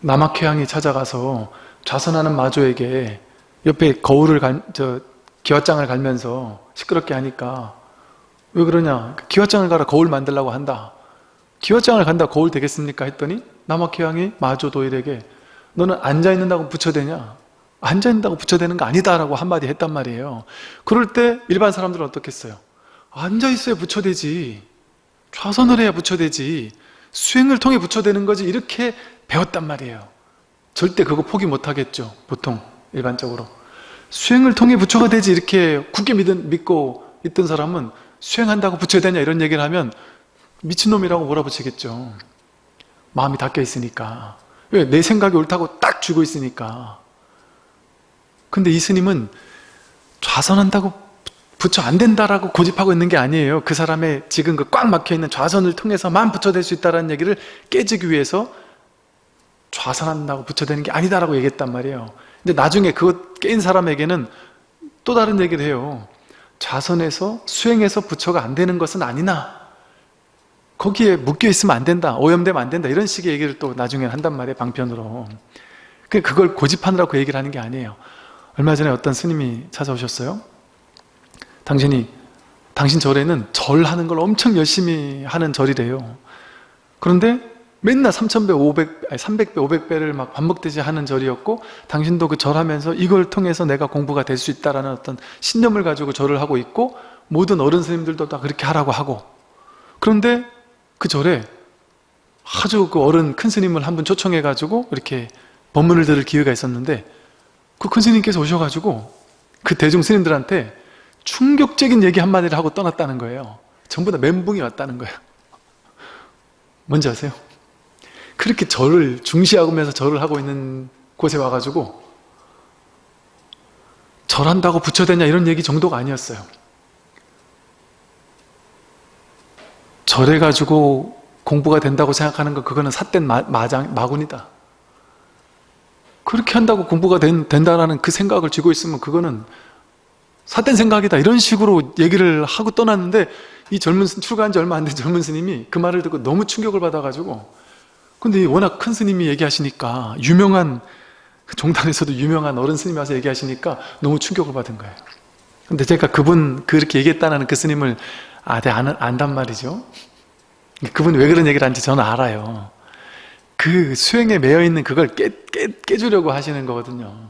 남학회양이 찾아가서 좌선하는 마조에게 옆에 거울을 갈, 저 기와장을 갈면서 시끄럽게 하니까 왜 그러냐? 기와장을 가라 거울 만들라고 한다. 기와장을 간다 거울 되겠습니까? 했더니 남학회양이 마조 도일에게 너는 앉아있는다고 부처되냐? 앉아있는다고 부처되는 거 아니다 라고 한마디 했단 말이에요. 그럴 때 일반 사람들은 어떻겠어요 앉아있어야 부처되지. 좌선을 해야 부처되지 수행을 통해 부처되는 거지 이렇게 배웠단 말이에요. 절대 그거 포기 못하겠죠 보통 일반적으로. 수행을 통해 부처가 되지 이렇게 굳게 믿은, 믿고 있던 사람은 수행한다고 부처 되냐 이런 얘기를 하면 미친놈이라고 몰아붙이겠죠. 마음이 닫혀 있으니까. 왜? 내 생각이 옳다고 딱 쥐고 있으니까. 근데 이 스님은 좌선한다고 부처 안 된다라고 고집하고 있는 게 아니에요. 그 사람의 지금 그 꽉 막혀있는 좌선을 통해서만 부처 될 수 있다는 얘기를 깨지기 위해서 좌선한다고 부처 되는 게 아니다라고 얘기했단 말이에요. 근데 나중에 그것 깨인 사람에게는 또 다른 얘기를 해요. 좌선에서 수행해서 부처가 안 되는 것은 아니나. 거기에 묶여 있으면 안 된다 오염되면 안 된다 이런 식의 얘기를 또 나중에 한단 말이에요 방편으로. 그걸 고집하느라고 그 얘기를 하는 게 아니에요. 얼마 전에 어떤 스님이 찾아오셨어요 당신이 당신 절에는 절하는 걸 엄청 열심히 하는 절이래요. 그런데 맨날 3000배, 500, 아니 300배, 500배를 막 반복되지 하는 절이었고 당신도 그 절하면서 이걸 통해서 내가 공부가 될 수 있다라는 어떤 신념을 가지고 절을 하고 있고 모든 어른 스님들도 다 그렇게 하라고 하고. 그런데 그 절에 아주 그 어른 큰 스님을 한 분 초청해 가지고 이렇게 법문을 들을 기회가 있었는데 그 큰 스님께서 오셔가지고 그 대중 스님들한테 충격적인 얘기 한마디를 하고 떠났다는 거예요. 전부 다 멘붕이 왔다는 거예요. 뭔지 아세요? 그렇게 절을 중시하면서 절을 하고 있는 곳에 와가지고 절한다고 부처되냐 이런 얘기 정도가 아니었어요. 절해가지고 공부가 된다고 생각하는 거 그거는 삿된 마, 마장, 마군이다. 그렇게 한다고 공부가 된, 된다라는 그 생각을 쥐고 있으면 그거는 삿된 생각이다. 이런 식으로 얘기를 하고 떠났는데 이 젊은 출가한 지 얼마 안 된 젊은 스님이 그 말을 듣고 너무 충격을 받아가지고 근데 워낙 큰 스님이 얘기하시니까 유명한 그 종단에서도 유명한 어른 스님이 와서 얘기하시니까 너무 충격을 받은 거예요. 근데 제가 그분 그렇게 얘기했다는 그 스님을 아, 네, 안, 안단 말이죠. 그분이 왜 그런 얘기를 하는지 저는 알아요. 그 수행에 매여 있는 그걸 깨, 깨, 깨주려고 하시는 거거든요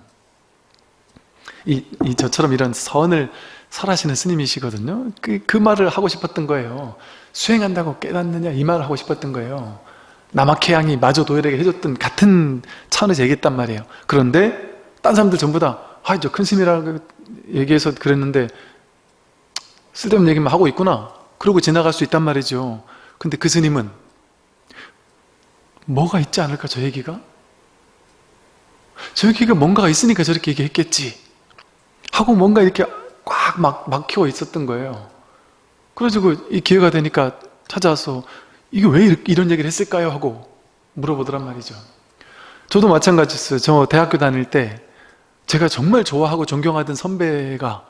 이, 이 저처럼 이런 선을 설하시는 스님이시거든요. 그, 그 말을 하고 싶었던 거예요. 수행한다고 깨닫느냐? 이 말을 하고 싶었던 거예요. 남학해양이 마저 도열에게 해줬던 같은 차원에서 얘기했단 말이에요. 그런데 딴 사람들 전부 다 아, 저큰 스님이라고 얘기해서 그랬는데 쓸데없는 얘기만 하고 있구나. 그러고 지나갈 수 있단 말이죠. 근데 그 스님은 뭐가 있지 않을까 저 얘기가? 저 얘기가 뭔가가 있으니까 저렇게 얘기했겠지 하고 뭔가 이렇게 꽉 막, 막혀 있었던 거예요. 그래가지고 이 기회가 되니까 찾아와서 이게 왜 이런 얘기를 했을까요? 하고 물어보더란 말이죠. 저도 마찬가지였어요. 저 대학교 다닐 때 제가 정말 좋아하고 존경하던 선배가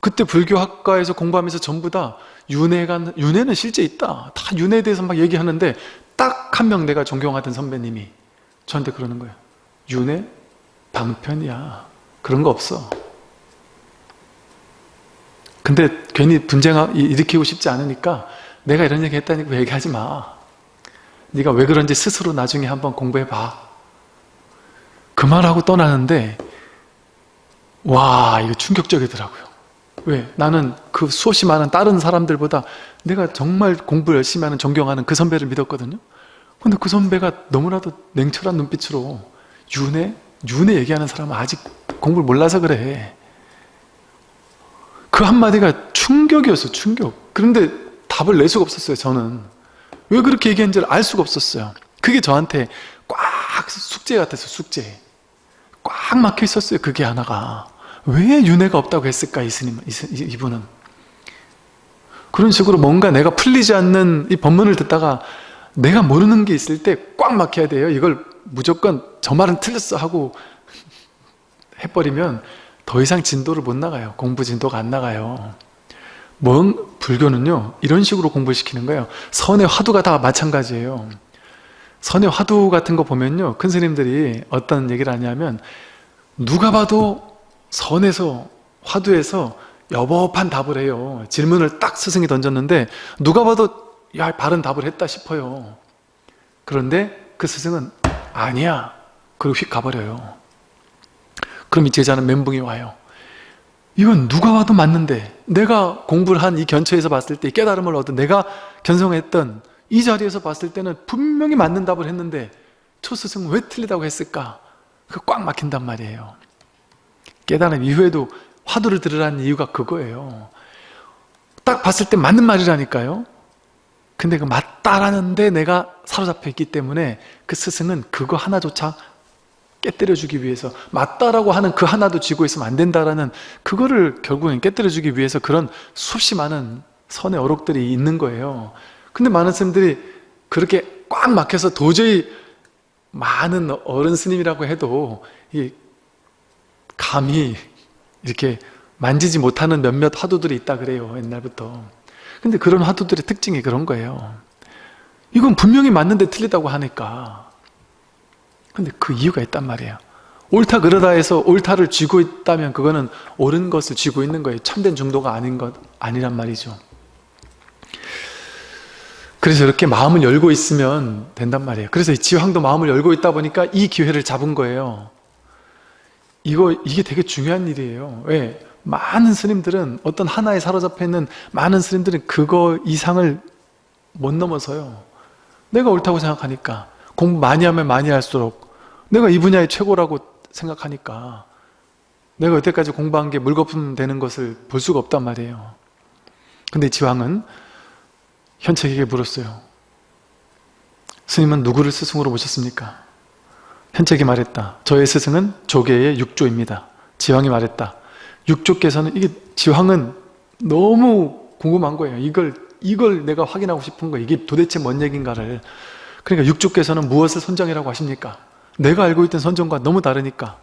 그때 불교학과에서 공부하면서 전부 다 윤회가 윤회는 실제 있다. 다 윤회에 대해서 막 얘기하는데 딱 한 명 내가 존경하던 선배님이 저한테 그러는 거예요 윤회? 방편이야. 그런 거 없어 근데 괜히 분쟁 일으키고 싶지 않으니까 내가 이런 얘기 했다니까 얘기하지 마 네가 왜 그런지 스스로 나중에 한번 공부해봐 그 말하고 떠나는데 와 이거 충격적이더라고요 왜? 나는 그 수없이 많은 다른 사람들보다 내가 정말 공부 열심히 하는 존경하는 그 선배를 믿었거든요. 근데 그 선배가 너무나도 냉철한 눈빛으로 윤회? 윤회 얘기하는 사람은 아직 공부를 몰라서 그래. 그 한마디가 충격이었어 충격. 그런데 답을 낼 수가 없었어요 저는. 왜 그렇게 얘기한지를 알 수가 없었어요. 그게 저한테 꽉 숙제 같았어 숙제. 꽉 막혀 있었어요 그게 하나가. 왜 윤회가 없다고 했을까 이 스님, 이분은. 그런 식으로 뭔가 내가 풀리지 않는 이 법문을 듣다가 내가 모르는 게 있을 때 꽉 막혀야 돼요. 이걸 무조건 저 말은 틀렸어 하고 해버리면 더 이상 진도를 못 나가요. 공부 진도가 안 나가요. 뭔 불교는요 이런 식으로 공부를 시키는 거예요. 선의 화두가 다 마찬가지예요. 선의 화두 같은 거 보면요 큰 스님들이 어떤 얘기를 하냐면 누가 봐도 선에서 화두에서 여법한 답을 해요. 질문을 딱 스승이 던졌는데 누가 봐도 야 바른 답을 했다 싶어요. 그런데 그 스승은 아니야. 그리고 휙 가버려요. 그럼 이 제자는 멘붕이 와요. 이건 누가 와도 맞는데 내가 공부를 한 이 견처에서 봤을 때 깨달음을 얻은 내가 견성했던 이 자리에서 봤을 때는 분명히 맞는 답을 했는데 초스승은 왜 틀리다고 했을까? 그꽉 막힌단 말이에요. 깨달음 이후에도 화두를 들으라는 이유가 그거예요. 딱 봤을 때 맞는 말이라니까요. 근데 그 맞다라는데 내가 사로잡혀 있기 때문에 그 스승은 그거 하나조차 깨뜨려주기 위해서 맞다라고 하는 그 하나도 쥐고 있으면 안 된다라는 그거를 결국엔 깨뜨려주기 위해서 그런 수없이 많은 선의 어록들이 있는 거예요. 근데 많은 스님들이 그렇게 꽉 막혀서 도저히 많은 어른 스님이라고 해도 이 감히 이렇게 만지지 못하는 몇몇 화두들이 있다 그래요 옛날부터. 근데 그런 화두들의 특징이 그런 거예요. 이건 분명히 맞는데 틀리다고 하니까 근데 그 이유가 있단 말이에요. 옳다 그러다 해서 옳다를 쥐고 있다면 그거는 옳은 것을 쥐고 있는 거예요. 참된 중도가 아닌 것 아니란 말이죠. 그래서 이렇게 마음을 열고 있으면 된단 말이에요. 그래서 지황도 마음을 열고 있다 보니까 이 기회를 잡은 거예요. 이거 이게 되게 중요한 일이에요. 왜? 많은 스님들은 어떤 하나에 사로잡혀 있는 많은 스님들은 그거 이상을 못 넘어서요. 내가 옳다고 생각하니까 공부 많이 하면 많이 할수록 내가 이 분야의 최고라고 생각하니까 내가 여태까지 공부한 게 물거품 되는 것을 볼 수가 없단 말이에요 근데 지왕은 현책에게 물었어요 스님은 누구를 스승으로 모셨습니까? 현책이 말했다. 저의 스승은 조계의 육조입니다. 지황이 말했다. 육조께서는 이게 지황은 너무 궁금한 거예요. 이걸 이걸 내가 확인하고 싶은 거예요. 이게 도대체 뭔 얘기인가를. 그러니까 육조께서는 무엇을 선정이라고 하십니까? 내가 알고 있던 선정과 너무 다르니까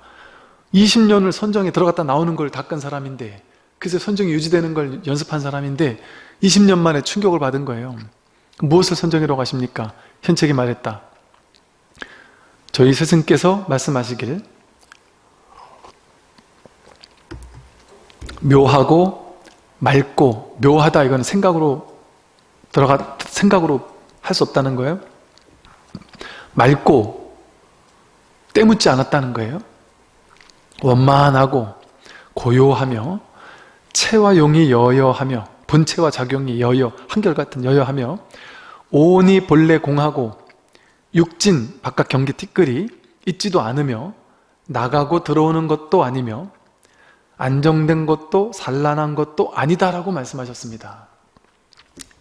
20년을 선정에 들어갔다 나오는 걸 닦은 사람인데 그래서 선정이 유지되는 걸 연습한 사람인데 20년 만에 충격을 받은 거예요. 무엇을 선정이라고 하십니까? 현책이 말했다. 저희 스승께서 말씀하시길 묘하고 맑고 묘하다 이건 생각으로 들어가 생각으로 할 수 없다는 거예요. 맑고 때묻지 않았다는 거예요. 원만하고 고요하며 체와 용이 여여하며 본체와 작용이 여여 한결같은 여여하며 온이 본래 공하고 육진 바깥 경계 티끌이 있지도 않으며 나가고 들어오는 것도 아니며 안정된 것도 산란한 것도 아니다라고 말씀하셨습니다.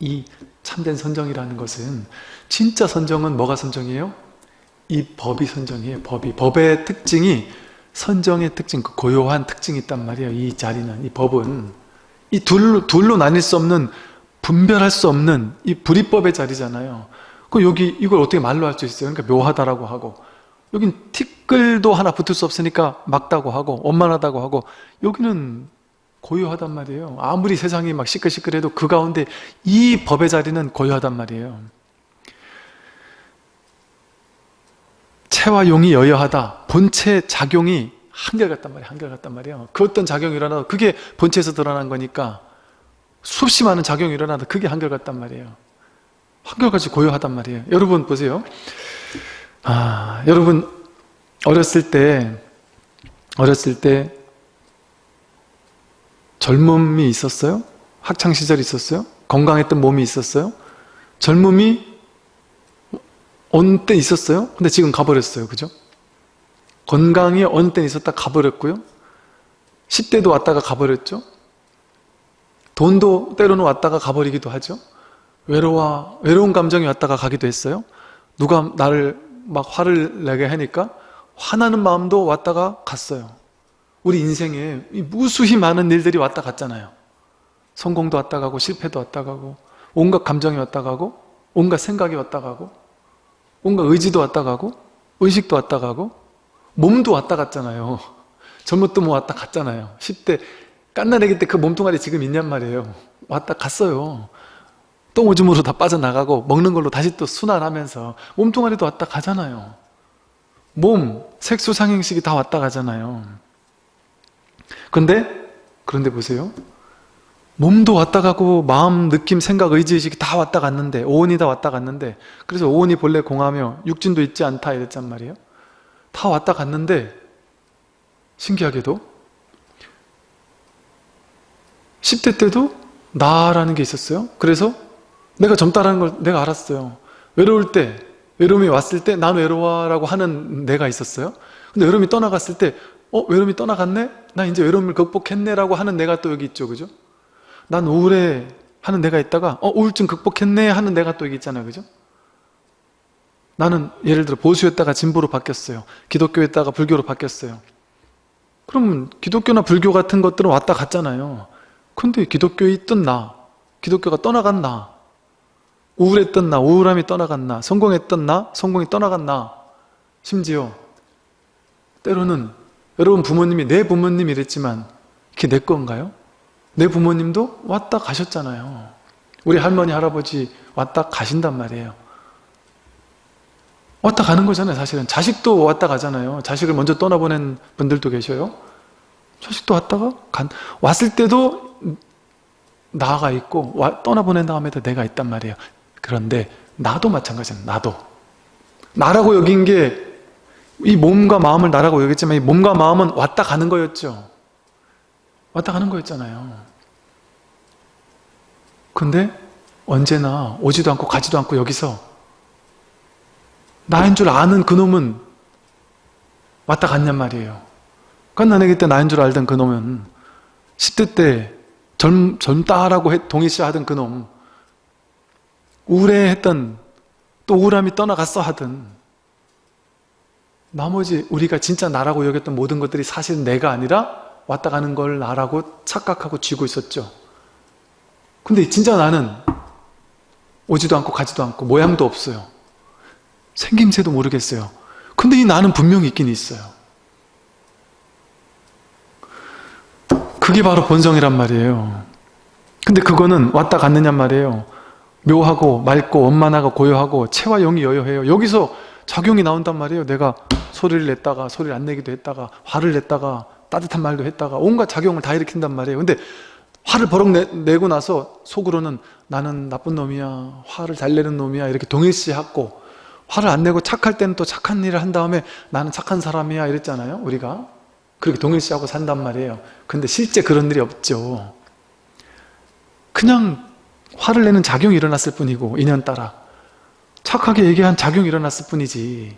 이 참된 선정이라는 것은 진짜 선정은 뭐가 선정이에요? 이 법이 선정이에요. 법이 법의 특징이 선정의 특징, 그 고요한 특징이 있단 말이에요. 이 자리는 이 법은 이 둘로 둘로 나뉠 수 없는 분별할 수 없는 이 불이법의 자리잖아요. 그 여기 이걸 어떻게 말로 할 수 있어요? 그러니까 묘하다라고 하고 여긴 티끌도 하나 붙을 수 없으니까 막다고 하고 원만하다고 하고 여기는 고요하단 말이에요. 아무리 세상이 막 시끌시끌해도 그 가운데 이 법의 자리는 고요하단 말이에요. 체와 용이 여여하다. 본체 작용이 한결같단 말이에요. 한결같단 말이에요. 그 어떤 작용이 일어나도 그게 본체에서 드러난 거니까 수없이 많은 작용이 일어나도 그게 한결같단 말이에요. 한결같이 고요하단 말이에요. 여러분 보세요. 아, 여러분 어렸을 때 어렸을 때 젊음이 있었어요? 학창시절이 있었어요? 건강했던 몸이 있었어요? 젊음이 어느 때 있었어요? 근데 지금 가버렸어요. 그죠? 건강이 어느 때 있었다 가버렸고요. 10대도 왔다가 가버렸죠. 돈도 때로는 왔다가 가버리기도 하죠. 외로워, 외로운 감정이 왔다가 가기도 했어요. 누가 나를 막 화를 내게 하니까 화나는 마음도 왔다가 갔어요. 우리 인생에 무수히 많은 일들이 왔다 갔잖아요. 성공도 왔다 가고 실패도 왔다 가고 온갖 감정이 왔다 가고 온갖 생각이 왔다 가고 온갖 의지도 왔다 가고 의식도 왔다 가고 몸도 왔다 갔잖아요. 젊었도 뭐 왔다 갔잖아요. 10대 깐나내기 때 그 몸뚱아리 지금 있냔 말이에요. 왔다 갔어요. 똥 오줌으로 다 빠져나가고 먹는 걸로 다시 또 순환하면서 몸뚱아리도 왔다 가잖아요. 몸, 색소 상행식이 다 왔다 가잖아요. 근데 그런데 보세요. 몸도 왔다 가고 마음, 느낌, 생각, 의지의식이 다 왔다 갔는데 오온이 다 왔다 갔는데 그래서 오온이 본래 공하며 육진도 있지 않다 이랬단 말이에요. 다 왔다 갔는데 신기하게도 10대 때도 나라는 게 있었어요. 그래서 내가 젊다라는 걸 내가 알았어요. 외로울 때, 외로움이 왔을 때 난 외로워 라고 하는 내가 있었어요. 근데 외로움이 떠나갔을 때 어? 외로움이 떠나갔네? 나 이제 외로움을 극복했네 라고 하는 내가 또 여기 있죠. 그죠? 난 우울해 하는 내가 있다가 어? 우울증 극복했네 하는 내가 또 있잖아요. 그죠? 나는 예를 들어 보수였다가 진보로 바뀌었어요. 기독교였다가 불교로 바뀌었어요. 그러면 기독교나 불교 같은 것들은 왔다 갔잖아요. 근데 기독교에 있던 나, 기독교가 떠나간 나, 우울했던 나, 우울함이 떠나간 나, 성공했던 나, 성공이 떠나간 나, 심지어 때로는 여러분 부모님이 내 부모님 이 랬지만 그게 내 건가요? 내 부모님도 왔다 가셨잖아요. 우리 할머니, 할아버지 왔다 가신단 말이에요. 왔다 가는 거잖아요 사실은. 자식도 왔다 가잖아요. 자식을 먼저 떠나보낸 분들도 계셔요. 자식도 왔다가 간 왔을 때도 나가 있고 와, 떠나보낸 다음에도 내가 있단 말이에요. 그런데 나도 마찬가지예요 나도. 나라고 여긴 게 이 몸과 마음을 나라고 여겼지만 이 몸과 마음은 왔다 가는 거였죠 왔다 가는 거였잖아요. 근데 언제나 오지도 않고 가지도 않고 여기서 나인 줄 아는 그놈은 왔다 갔냔 말이에요. 깐나내기 때 나인 줄 알던 그놈은 10대 때 젊, 젊다라고 동의시 하던 그놈 우울해했던 또 우울함이 떠나갔어 하든 나머지 우리가 진짜 나라고 여겼던 모든 것들이 사실 내가 아니라 왔다 가는 걸 나라고 착각하고 쥐고 있었죠. 근데 진짜 나는 오지도 않고 가지도 않고 모양도 없어요. 생김새도 모르겠어요. 근데 이 나는 분명히 있긴 있어요. 그게 바로 본성이란 말이에요. 근데 그거는 왔다 갔느냔 말이에요. 묘하고 맑고 원만하고 고요하고 체와 영이 여여해요. 여기서 작용이 나온단 말이에요. 내가 소리를 냈다가 소리를 안 내기도 했다가 화를 냈다가 따뜻한 말도 했다가 온갖 작용을 다 일으킨단 말이에요. 근데 화를 버럭 내, 고 나서 속으로는 나는 나쁜 놈이야 화를 잘 내는 놈이야 이렇게 동일시하고 화를 안 내고 착할 때는 또 착한 일을 한 다음에 나는 착한 사람이야 이랬잖아요 우리가. 그렇게 동일시하고 산단 말이에요. 근데 실제 그런 일이 없죠. 그냥 화를 내는 작용이 일어났을 뿐이고 인연 따라. 착하게 얘기한 작용이 일어났을 뿐이지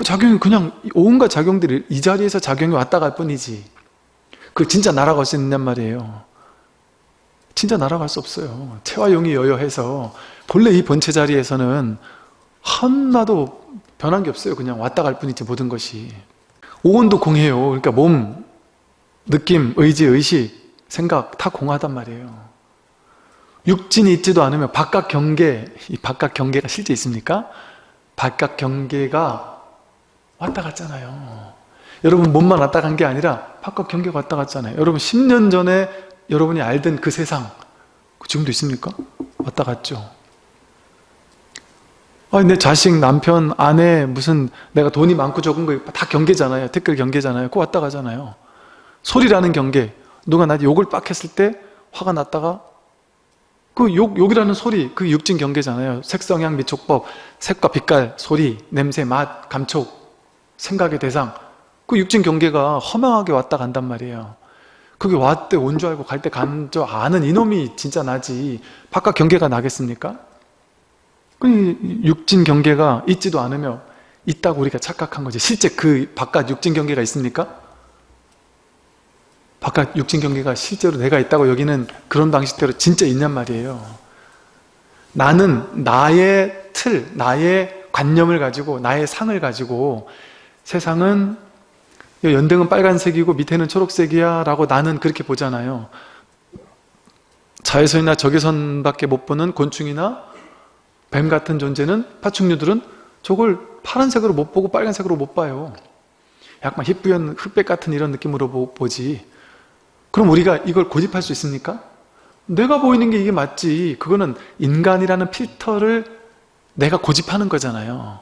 그 작용이 그냥 온갖 작용들이 이 자리에서 작용이 왔다 갈 뿐이지. 그 진짜 날아갈 수 있냔 말이에요. 진짜 날아갈 수 없어요. 체와 용이 여여해서 본래 이 본체 자리에서는 하나도 변한 게 없어요. 그냥 왔다 갈 뿐이지 모든 것이. 오온도 공해요. 그러니까 몸, 느낌, 의지, 의식, 생각 다 공하단 말이에요. 육진이 있지도 않으면 바깥 경계 이 바깥 경계가 실제 있습니까? 바깥 경계가 왔다 갔잖아요 여러분 몸만 왔다 간 게 아니라 바깥 경계가 왔다 갔잖아요 여러분 10년 전에 여러분이 알던 그 세상 지금도 있습니까? 왔다 갔죠 아니, 내 자식, 남편, 아내, 무슨 내가 돈이 많고 적은 거 다 경계잖아요. 댓글 경계잖아요. 그거 왔다 가잖아요. 소리라는 경계. 누가 나한테 욕을 빡 했을 때 화가 났다가 그 욕, 욕이라는 소리, 그 육진 경계잖아요. 색성향, 미촉법, 색과 빛깔, 소리, 냄새, 맛, 감촉, 생각의 대상. 그 육진 경계가 허망하게 왔다 간단 말이에요. 그게 왔대 온 줄 알고 갈 때 간 줄 아는 이놈이 진짜 나지 바깥 경계가 나겠습니까? 그 육진 경계가 있지도 않으며 있다고 우리가 착각한 거지 실제 그 바깥 육진 경계가 있습니까? 바깥 육진 경계가 실제로 내가 있다고 여기는 그런 방식대로 진짜 있냔 말이에요 나는 나의 틀, 나의 관념을 가지고 나의 상을 가지고 세상은 연등은 빨간색이고 밑에는 초록색이야 라고 나는 그렇게 보잖아요. 자외선이나 적외선밖에 못 보는 곤충이나 뱀 같은 존재는 파충류들은 저걸 파란색으로 못 보고 빨간색으로 못 봐요. 약간 희뿌연 흑백 같은 이런 느낌으로 보지. 그럼 우리가 이걸 고집할 수 있습니까? 내가 보이는 게 이게 맞지. 그거는 인간이라는 필터를 내가 고집하는 거잖아요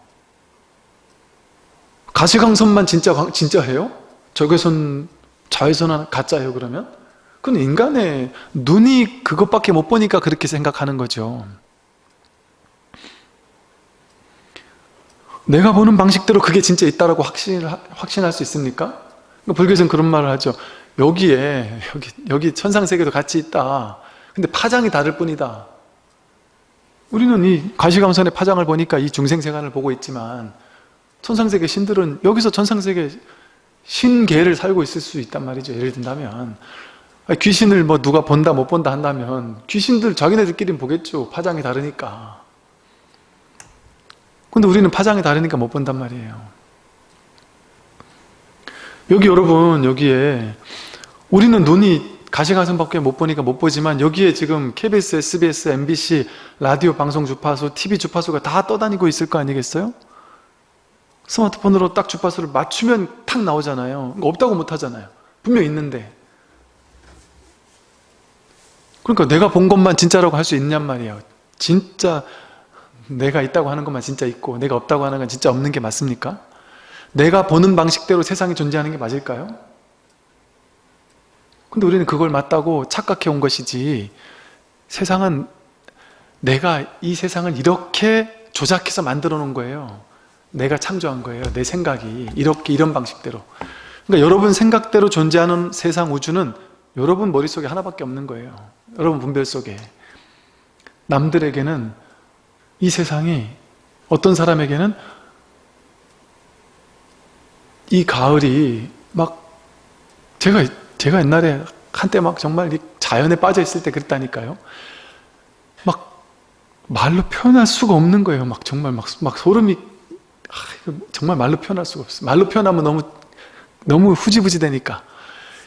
가시광선만 진짜 진짜해요? 적외선 자외선은 가짜예요 그러면? 그건 인간의 눈이 그것밖에 못 보니까 그렇게 생각하는 거죠 내가 보는 방식대로 그게 진짜 있다라고 확신, 확신할 수 있습니까? 불교에서는 그런 말을 하죠 여기에 여기, 여기 천상세계도 같이 있다 근데 파장이 다를 뿐이다 우리는 이 가시광선의 파장을 보니까 이 중생세간을 보고 있지만 천상세계 신들은 여기서 천상세계 신계를 살고 있을 수 있단 말이죠. 예를 든다면. 귀신을 뭐 누가 본다 못 본다 한다면 귀신들 자기네들끼리는 보겠죠. 파장이 다르니까. 근데 우리는 파장이 다르니까 못 본단 말이에요. 여기 여러분 여기에 우리는 눈이 가시광선밖에 못 보니까 못 보지만 여기에 지금 KBS, SBS, MBC, 라디오 방송 주파수, TV 주파수가 다 떠다니고 있을 거 아니겠어요? 스마트폰으로 딱 주파수를 맞추면 탁 나오잖아요. 없다고 못 하잖아요. 분명 있는데. 그러니까 내가 본 것만 진짜라고 할 수 있냔 말이에요. 진짜 내가 있다고 하는 것만 진짜 있고 내가 없다고 하는 건 진짜 없는 게 맞습니까? 내가 보는 방식대로 세상이 존재하는 게 맞을까요? 근데 우리는 그걸 맞다고 착각해 온 것이지 세상은 내가 이 세상을 이렇게 조작해서 만들어 놓은 거예요 내가 창조한 거예요 내 생각이 이렇게 이런 방식대로 그러니까 여러분 생각대로 존재하는 세상 우주는 여러분 머릿속에 하나밖에 없는 거예요 여러분 분별 속에 남들에게는 이 세상이 어떤 사람에게는 이 가을이 막 제가 제가 옛날에 한때 막 정말 자연에 빠져 있을 때 그랬다니까요. 막 말로 표현할 수가 없는 거예요. 막 정말 막, 막 소름이 아, 정말 말로 표현할 수가 없어요. 말로 표현하면 너무 너무 후지부지 되니까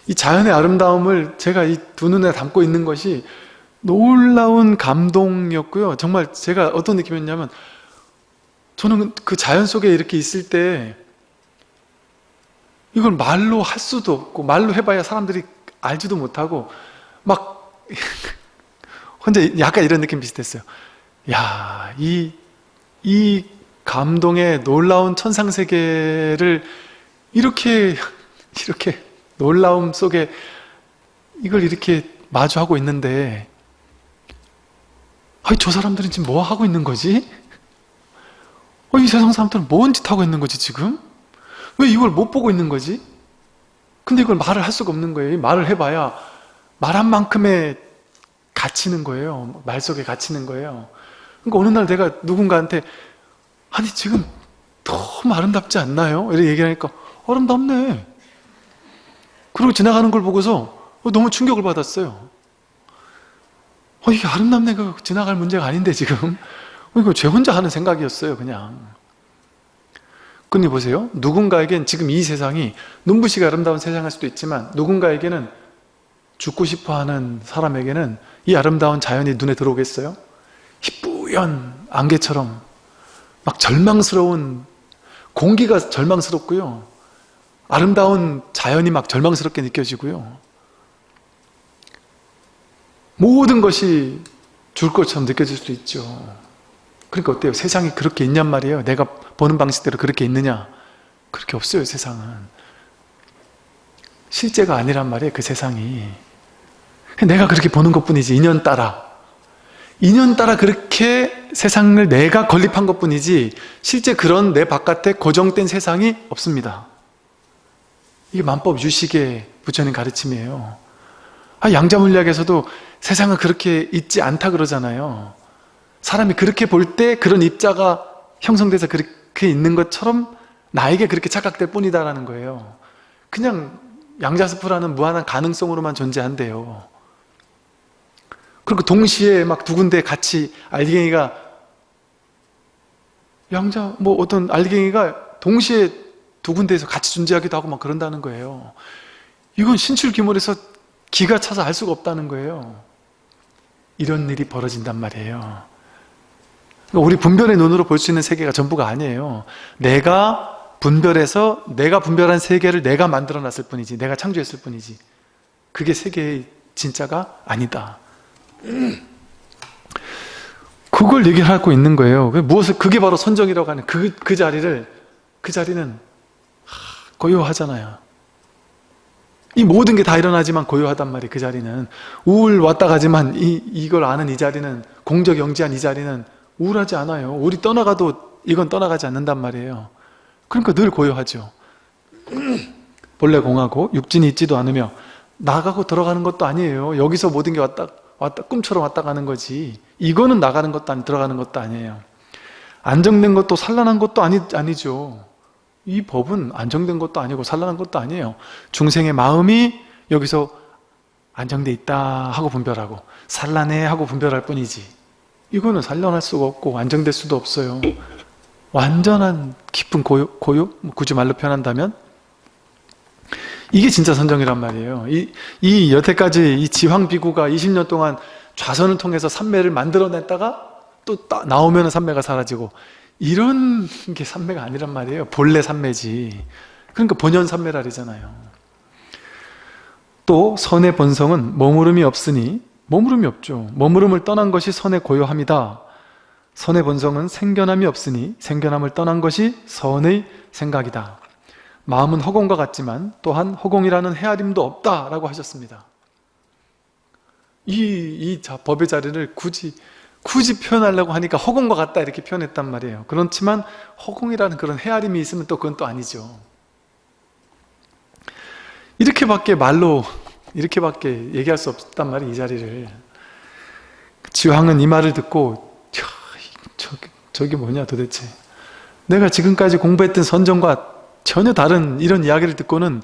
이 자연의 아름다움을 제가 이 두 눈에 담고 있는 것이 놀라운 감동이었고요. 정말 제가 어떤 느낌이었냐면 저는 그 자연 속에 이렇게 있을 때 이걸 말로 할 수도 없고 말로 해봐야 사람들이 알지도 못하고 막 혼자 약간 이런 느낌 비슷했어요 야, 이, 이 감동의 놀라운 천상세계를 이렇게 이렇게 놀라움 속에 이걸 이렇게 마주하고 있는데 아니 저 사람들은 지금 뭐 하고 있는 거지? 어, 이 세상 사람들은 뭔 짓 하고 있는 거지 지금? 왜 이걸 못 보고 있는 거지? 근데 이걸 말을 할 수가 없는 거예요. 말을 해봐야 말한 만큼의 갇히는 거예요. 말 속에 갇히는 거예요. 그러니까 어느 날 내가 누군가한테 아니 지금 너무 아름답지 않나요? 이렇게 얘기하니까 아름답네. 그리고 지나가는 걸 보고서 너무 충격을 받았어요. 어, 이게 아름답네가 지나갈 문제가 아닌데 지금 이거 제 혼자 하는 생각이었어요 그냥 근데 보세요. 누군가에겐 지금 이 세상이 눈부시게 아름다운 세상일 수도 있지만 누군가에게는 죽고 싶어하는 사람에게는 이 아름다운 자연이 눈에 들어오겠어요? 희뿌연 안개처럼 막 절망스러운 공기가 절망스럽고요. 아름다운 자연이 막 절망스럽게 느껴지고요. 모든 것이 줄 것처럼 느껴질 수도 있죠. 그러니까 어때요? 세상이 그렇게 있냔 말이에요. 내가 보는 방식대로 그렇게 있느냐? 그렇게 없어요, 세상은. 실제가 아니란 말이에요, 그 세상이. 내가 그렇게 보는 것 뿐이지, 인연 따라. 인연 따라 그렇게 세상을 내가 건립한 것 뿐이지, 실제 그런 내 바깥에 고정된 세상이 없습니다. 이게 만법 유식의 부처님 가르침이에요. 아, 양자물리학에서도 세상은 그렇게 있지 않다 그러잖아요. 사람이 그렇게 볼 때 그런 입자가 형성돼서 그렇게 있는 것처럼 나에게 그렇게 착각될 뿐이다라는 거예요. 그냥 양자스프라는 무한한 가능성으로만 존재한대요. 그리고 동시에 막 두 군데 같이 알갱이가 양자 뭐 어떤 알갱이가 동시에 두 군데에서 같이 존재하기도 하고 막 그런다는 거예요. 이건 신출귀몰에서 기가 차서 알 수가 없다는 거예요. 이런 일이 벌어진단 말이에요. 그러니까 우리 분별의 눈으로 볼 수 있는 세계가 전부가 아니에요. 내가 분별해서 내가 분별한 세계를 내가 만들어 놨을 뿐이지 내가 창조했을 뿐이지 그게 세계의 진짜가 아니다. 그걸 얘기를 하고 있는 거예요. 무엇을 그게 바로 선정이라고 하는 그, 그 자리를 그 자리는 고요하잖아요. 이 모든 게 다 일어나지만 고요하단 말이에요. 그 자리는 우울 왔다 가지만 이, 이걸 아는 이 자리는 공적 영지한 이 자리는 우울하지 않아요. 우리 떠나가도 이건 떠나가지 않는단 말이에요. 그러니까 늘 고요하죠. 본래 공하고 육진이 있지도 않으며 나가고 들어가는 것도 아니에요. 여기서 모든 게 왔다 왔다 꿈처럼 왔다 가는 거지. 이거는 나가는 것도 아니 들어가는 것도 아니에요. 안정된 것도 산란한 것도 아니, 아니죠. 이 법은 안정된 것도 아니고 산란한 것도 아니에요. 중생의 마음이 여기서 안정돼 있다 하고 분별하고 산란해 하고 분별할 뿐이지. 이거는 산란할 수가 없고 안정될 수도 없어요. 완전한 깊은 고요, 고요? 뭐 굳이 말로 표현한다면 이게 진짜 선정이란 말이에요. 이, 이 여태까지 이 지황비구가 20년 동안 좌선을 통해서 삼매를 만들어냈다가 또 따, 나오면 삼매가 사라지고 이런 게 삼매가 아니란 말이에요. 본래 삼매지. 그러니까 본연 삼매라리잖아요. 또 선의 본성은 머무름이 없으니 머무름이 없죠. 머무름을 떠난 것이 선의 고요함이다. 선의 본성은 생겨남이 없으니 생겨남을 떠난 것이 선의 생각이다. 마음은 허공과 같지만 또한 허공이라는 헤아림도 없다라고 하셨습니다. 이, 이 자, 법의 자리를 굳이 굳이 표현하려고 하니까 허공과 같다 이렇게 표현했단 말이에요. 그렇지만 허공이라는 그런 헤아림이 있으면 또 그건 또 아니죠. 이렇게밖에 말로 이렇게밖에 얘기할 수 없단 말이에요. 이 자리를. 지황은 이 말을 듣고 저, 저게 뭐냐 도대체 내가 지금까지 공부했던 선정과 전혀 다른 이런 이야기를 듣고는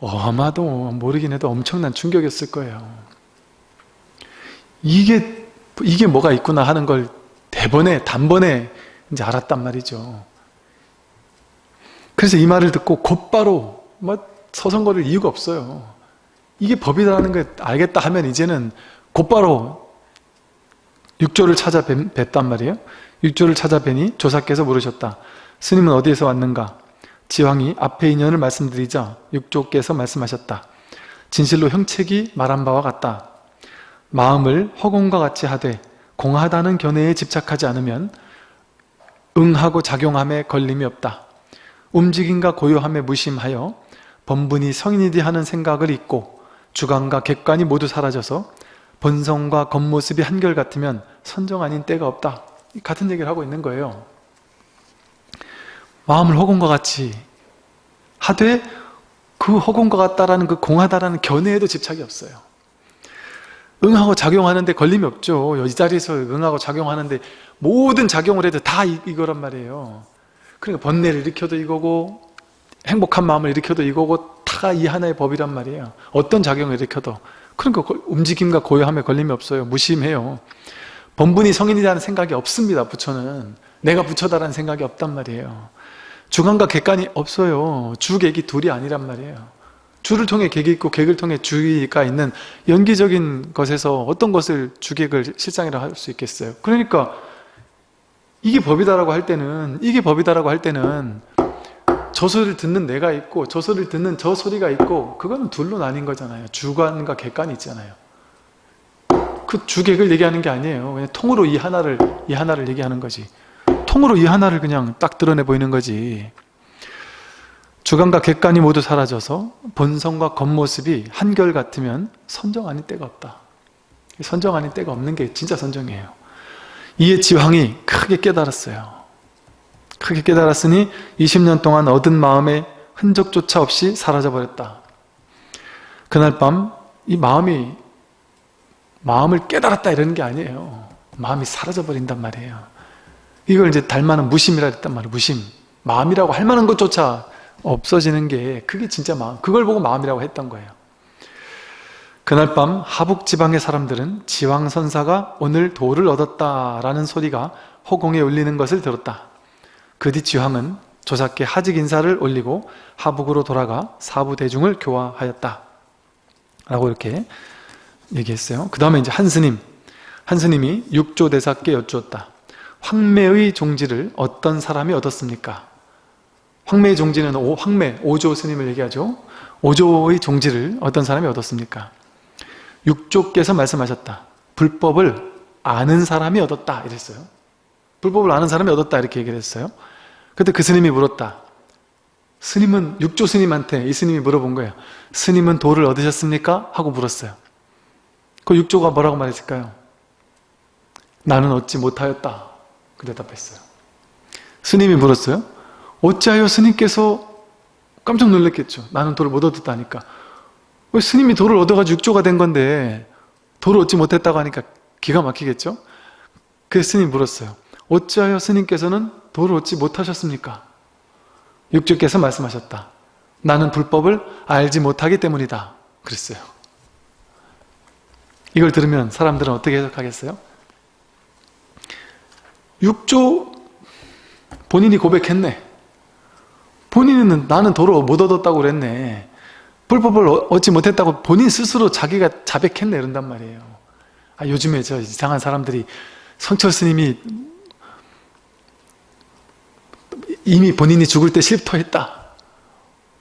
어, 아마도 모르긴 해도 엄청난 충격이었을 거예요. 이게 이게 뭐가 있구나 하는 걸 대번에 단번에 이제 알았단 말이죠. 그래서 이 말을 듣고 곧바로 뭐 서성거릴 이유가 없어요. 이게 법이라는 걸 알겠다 하면 이제는 곧바로 육조를 찾아 뵀단 말이에요. 육조를 찾아 뵈니 조사께서 물으셨다. 스님은 어디에서 왔는가 지왕이 앞에 인연을 말씀드리자 육조께서 말씀하셨다. 진실로 형책이 말한 바와 같다. 마음을 허공과 같이 하되 공하다는 견해에 집착하지 않으면 응하고 작용함에 걸림이 없다. 움직임과 고요함에 무심하여 번분이 성인이디 하는 생각을 잊고 주관과 객관이 모두 사라져서 본성과 겉모습이 한결같으면 선정 아닌 때가 없다. 같은 얘기를 하고 있는 거예요 마음을 허공과 같이. 하되 그 허공과 같다라는 그 공하다라는 견해에도 집착이 없어요. 응하고 작용하는데 걸림이 없죠. 이 자리에서 응하고 작용하는데 모든 작용을 해도 다 이, 이거란 말이에요. 그러니까 번뇌를 일으켜도 이거고 행복한 마음을 일으켜도 이거고 다이 하나의 법이란 말이에요. 어떤 작용을 일으켜도. 그러니까 움직임과 고요함에 걸림이 없어요. 무심해요. 본분이 성인이라는 생각이 없습니다 부처는. 내가 부처다라는 생각이 없단 말이에요 주관과 객관이 없어요. 주객이 둘이 아니란 말이에요. 주를 통해 객이 있고 객을 통해 주의가 있는 연기적인 것에서 어떤 것을 주객을 실상이라 할 수 있겠어요? 그러니까 이게 법이다라고 할 때는 이게 법이다라고 할 때는 저 소리를 듣는 내가 있고 저 소리를 듣는 저 소리가 있고 그거는 둘로 나뉜 거잖아요. 주관과 객관이 있잖아요. 그 주객을 얘기하는 게 아니에요. 그냥 통으로 이 하나를 이 하나를 얘기하는 거지 통으로 이 하나를 그냥 딱 드러내 보이는 거지 주관과 객관이 모두 사라져서 본성과 겉모습이 한결 같으면 선정 아닌 때가 없다 선정 아닌 때가 없는 게 진짜 선정이에요 이에 지황이 크게 깨달았어요 크게 깨달았으니 20년 동안 얻은 마음의 흔적조차 없이 사라져버렸다. 그날 밤 이 마음이 마음을 깨달았다 이러는 게 아니에요. 마음이 사라져 버린단 말이에요. 이걸 이제 닮아는 무심이라 했단 말이에요. 무심. 마음이라고 할 만한 것조차 없어지는 게 그게 진짜 마음. 그걸 보고 마음이라고 했던 거예요. 그날 밤 하북 지방의 사람들은 지왕 선사가 오늘 도를 얻었다라는 소리가 허공에 울리는 것을 들었다. 그 뒤 지왕은 조사께 하직 인사를 올리고 하북으로 돌아가 사부 대중을 교화하였다. 라고 이렇게 얘기했어요. 그 다음에 이제 한 스님, 한 스님이 육조 대사께 여쭈었다. 황매의 종지를 어떤 사람이 얻었습니까? 황매의 종지는 오, 황매, 오조 스님을 얘기하죠. 오조의 종지를 어떤 사람이 얻었습니까? 육조께서 말씀하셨다. 불법을 아는 사람이 얻었다. 이랬어요. 불법을 아는 사람이 얻었다. 이렇게 얘기를 했어요. 그때 그 스님이 물었다. 스님은 육조 스님한테 이 스님이 물어본 거예요. 스님은 도를 얻으셨습니까? 하고 물었어요. 그 육조가 뭐라고 말했을까요? 나는 얻지 못하였다. 그 대답했어요. 스님이 물었어요. 어찌하여 스님께서 깜짝 놀랐겠죠. 나는 도를 못 얻었다니까. 왜 스님이 도를 얻어가지고 육조가 된 건데 도를 얻지 못했다고 하니까 기가 막히겠죠? 그래서 스님 물었어요. 어찌하여 스님께서는 도를 얻지 못하셨습니까? 육조께서 말씀하셨다. 나는 불법을 알지 못하기 때문이다. 그랬어요. 이걸 들으면 사람들은 어떻게 해석하겠어요? 육조 본인이 고백했네. 본인은 나는 도를 못 얻었다고 그랬네. 불법을 얻지 못했다고 본인 스스로 자기가 자백했네 이런단 말이에요. 아, 요즘에 저 이상한 사람들이 성철 스님이 이미 본인이 죽을 때 실토했다.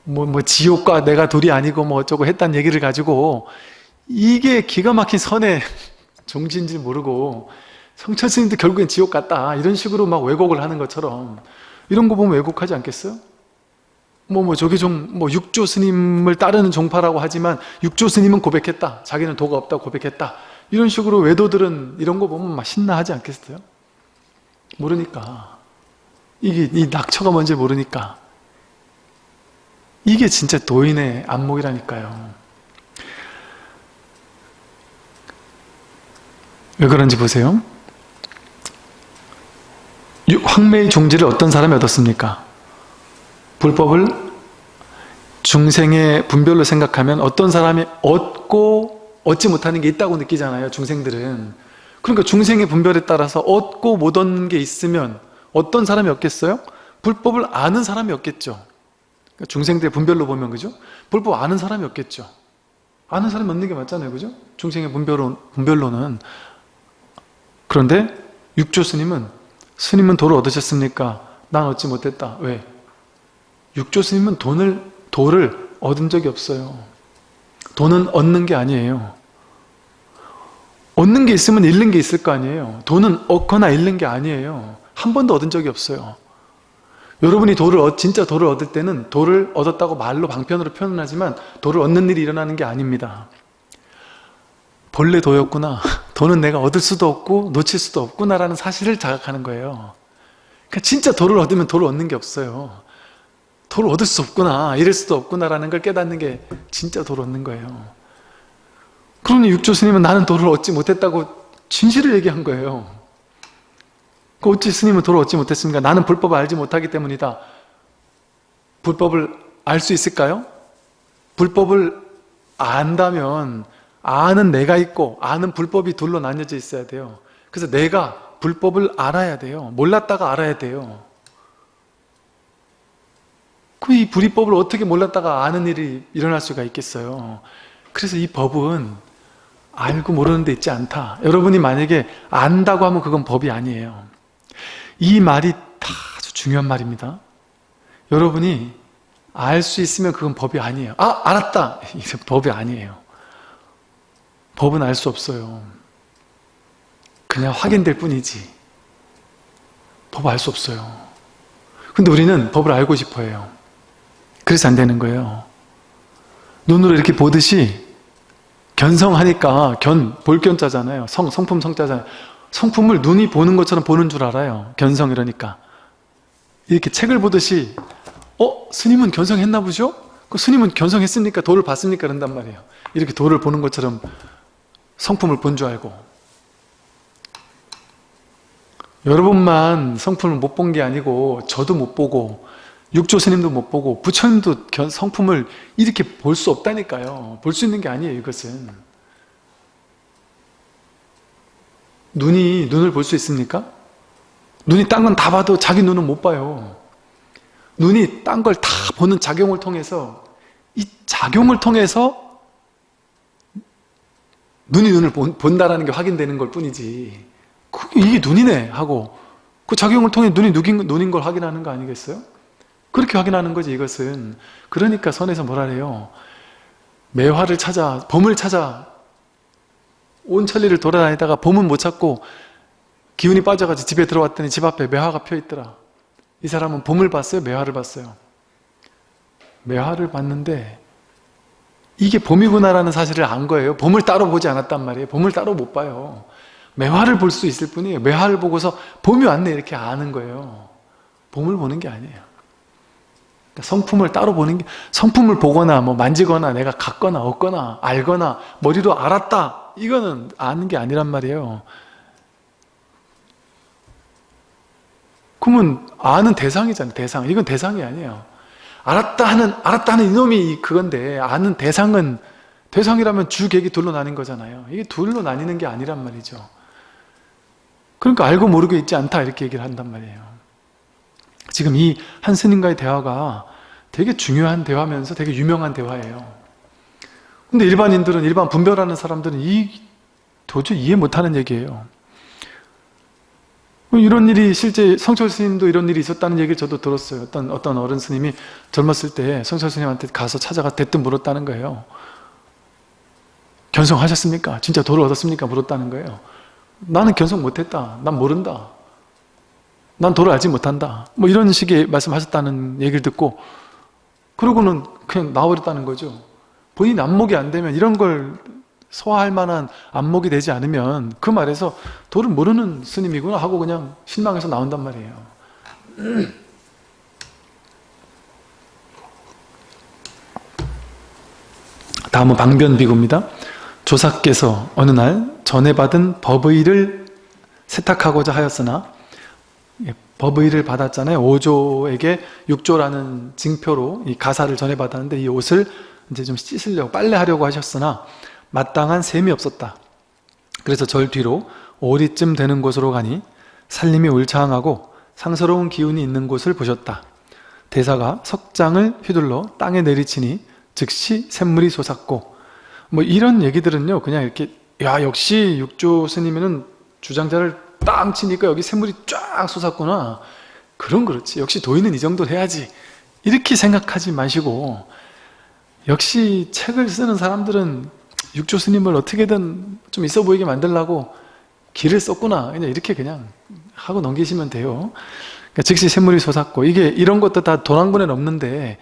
뭐, 뭐, 지옥과 내가 둘이 아니고 뭐 어쩌고 했다는 얘기를 가지고 이게 기가 막힌 선의 종지인지 모르고 성철 스님도 결국엔 지옥 갔다. 이런 식으로 막 왜곡을 하는 것처럼 이런 거 보면 왜곡하지 않겠어요? 뭐, 뭐, 저기 좀, 뭐, 육조 스님을 따르는 종파라고 하지만, 육조 스님은 고백했다. 자기는 도가 없다고 고백했다. 이런 식으로 외도들은 이런 거 보면 막 신나하지 않겠어요? 모르니까. 이게, 이 낙처가 뭔지 모르니까. 이게 진짜 도인의 안목이라니까요. 왜 그런지 보세요. 황매의 종지를 어떤 사람이 얻었습니까? 불법을 중생의 분별로 생각하면 어떤 사람이 얻고 얻지 못하는 게 있다고 느끼잖아요 중생들은 그러니까 중생의 분별에 따라서 얻고 못 얻는 게 있으면 어떤 사람이 없겠어요? 불법을 아는 사람이 없겠죠 그러니까 중생들의 분별로 보면 그죠? 불법 아는 사람이 없겠죠 아는 사람이 없는 게 맞잖아요 그죠? 중생의 분별로, 분별로는 그런데 육조 스님은 스님은 도를 얻으셨습니까? 난 얻지 못했다 왜? 육조 스님은 돈을, 도를 얻은 적이 없어요. 돈은 얻는 게 아니에요. 얻는 게 있으면 잃는 게 있을 거 아니에요. 돈은 얻거나 잃는 게 아니에요. 한 번도 얻은 적이 없어요. 여러분이 도를 얻, 진짜 도를 얻을 때는 도를 얻었다고 말로 방편으로 표현하지만 도를 얻는 일이 일어나는 게 아닙니다. 본래 도였구나. 도는 내가 얻을 수도 없고 놓칠 수도 없구나라는 사실을 자각하는 거예요. 그러니까 진짜 도를 얻으면 도를 얻는 게 없어요. 도를 얻을 수 없구나 이럴 수도 없구나라는 걸 깨닫는 게 진짜 도를 얻는 거예요 그러니 육조 스님은 나는 도를 얻지 못했다고 진실을 얘기한 거예요 그 어찌 스님은 도를 얻지 못했습니까? 나는 불법을 알지 못하기 때문이다 불법을 알 수 있을까요? 불법을 안다면 아는 내가 있고 아는 불법이 둘로 나뉘어져 있어야 돼요 그래서 내가 불법을 알아야 돼요 몰랐다가 알아야 돼요 그 이 불이법을 어떻게 몰랐다가 아는 일이 일어날 수가 있겠어요. 그래서 이 법은 알고 모르는 데 있지 않다. 여러분이 만약에 안다고 하면 그건 법이 아니에요. 이 말이 아주 중요한 말입니다. 여러분이 알 수 있으면 그건 법이 아니에요. 아 알았다. 이게 법이 아니에요. 법은 알 수 없어요. 그냥 확인될 뿐이지. 법알수 없어요. 근데 우리는 법을 알고 싶어 해요. 그래서 안 되는 거예요. 눈으로 이렇게 보듯이 견성하니까 견, 볼견자잖아요. 성, 성품 성자잖아요. 성품을 눈이 보는 것처럼 보는 줄 알아요. 견성 이러니까. 이렇게 책을 보듯이 어? 스님은 견성했나 보죠? 그 스님은 견성했습니까? 도를 봤습니까? 그런단 말이에요. 이렇게 도를 보는 것처럼 성품을 본 줄 알고 여러분만 성품을 못 본 게 아니고 저도 못 보고 육조 스님도 못 보고 부처님도 성품을 이렇게 볼 수 없다니까요. 볼 수 있는 게 아니에요. 이것은 눈이 눈을 볼 수 있습니까? 눈이 딴 건 다 봐도 자기 눈은 못 봐요. 눈이 딴 걸 다 보는 작용을 통해서 이 작용을 통해서 눈이 눈을 본 다라는 게 확인되는 걸 뿐이지 이게 눈이네 하고 그 작용을 통해 눈이 눈인 걸 확인하는 거 아니겠어요? 그렇게 확인하는 거지 이것은 그러니까 선에서 뭐라 해요 매화를 찾아 범을 찾아 온 천리를 돌아다니다가 범은 못 찾고 기운이 빠져가지고 집에 들어왔더니 집 앞에 매화가 펴 있더라 이 사람은 봄을 봤어요? 매화를 봤어요? 매화를 봤는데 이게 봄이구나라는 사실을 안 거예요. 봄을 따로 보지 않았단 말이에요. 봄을 따로 못 봐요. 매화를 볼 수 있을 뿐이에요. 매화를 보고서 봄이 왔네 이렇게 아는 거예요. 봄을 보는 게 아니에요. 그러니까 성품을 따로 보는 게 성품을 보거나 뭐 만지거나 내가 갖거나 얻거나 알거나 머리로 알았다. 이거는 아는 게 아니란 말이에요. 그러면 아는 대상이잖아요 대상. 이건 대상이 아니에요 알았다 하는 알았다 하는 이놈이 그건데 아는 대상은 대상이라면 주객이 둘로 나뉜 거잖아요. 이게 둘로 나뉘는 게 아니란 말이죠. 그러니까 알고 모르고 있지 않다 이렇게 얘기를 한단 말이에요. 지금 이 한 스님과의 대화가 되게 중요한 대화면서 되게 유명한 대화예요. 근데 일반인들은 일반 분별하는 사람들은 이 도저히 이해 못하는 얘기예요 이런 일이 실제 성철 스님도 이런 일이 있었다는 얘기를 저도 들었어요 어떤 어떤 어른 스님이 젊었을 때 성철 스님한테 가서 찾아가 대뜸 물었다는 거예요 견성하셨습니까? 진짜 도를 얻었습니까? 물었다는 거예요 나는 견성 못했다. 난 모른다. 난 도를 알지 못한다. 뭐 이런 식의 말씀하셨다는 얘기를 듣고 그러고는 그냥 나와버렸다는 거죠. 본인 안목이 안 되면 이런 걸 소화할 만한 안목이 되지 않으면 그 말에서 도를 모르는 스님이구나 하고 그냥 실망해서 나온단 말이에요. 다음은 방변비구입니다. 조사께서 어느 날 전에 받은 법의를 세탁하고자 하였으나 예, 법의를 받았잖아요. 5조에게 6조라는 징표로 이 가사를 전해 받았는데 이 옷을 이제 좀 씻으려고 빨래하려고 하셨으나 마땅한 셈이 없었다. 그래서 절 뒤로 오리쯤 되는 곳으로 가니 살림이 울창하고 상스러운 기운이 있는 곳을 보셨다. 대사가 석장을 휘둘러 땅에 내리치니 즉시 샘물이 솟았고 뭐 이런 얘기들은요 그냥 이렇게 야 역시 육조 스님은 주장자를 땅 치니까 여기 샘물이 쫙 솟았구나 그럼 그렇지 역시 도인은 이 정도 해야지 이렇게 생각하지 마시고 역시 책을 쓰는 사람들은 육조 스님을 어떻게든 좀 있어 보이게 만들라고 길을 썼구나 그냥 이렇게 그냥 하고 넘기시면 돼요 그러니까 즉시 샘물이 솟았고 이게 이런 것도 다 도랑군에는 없는데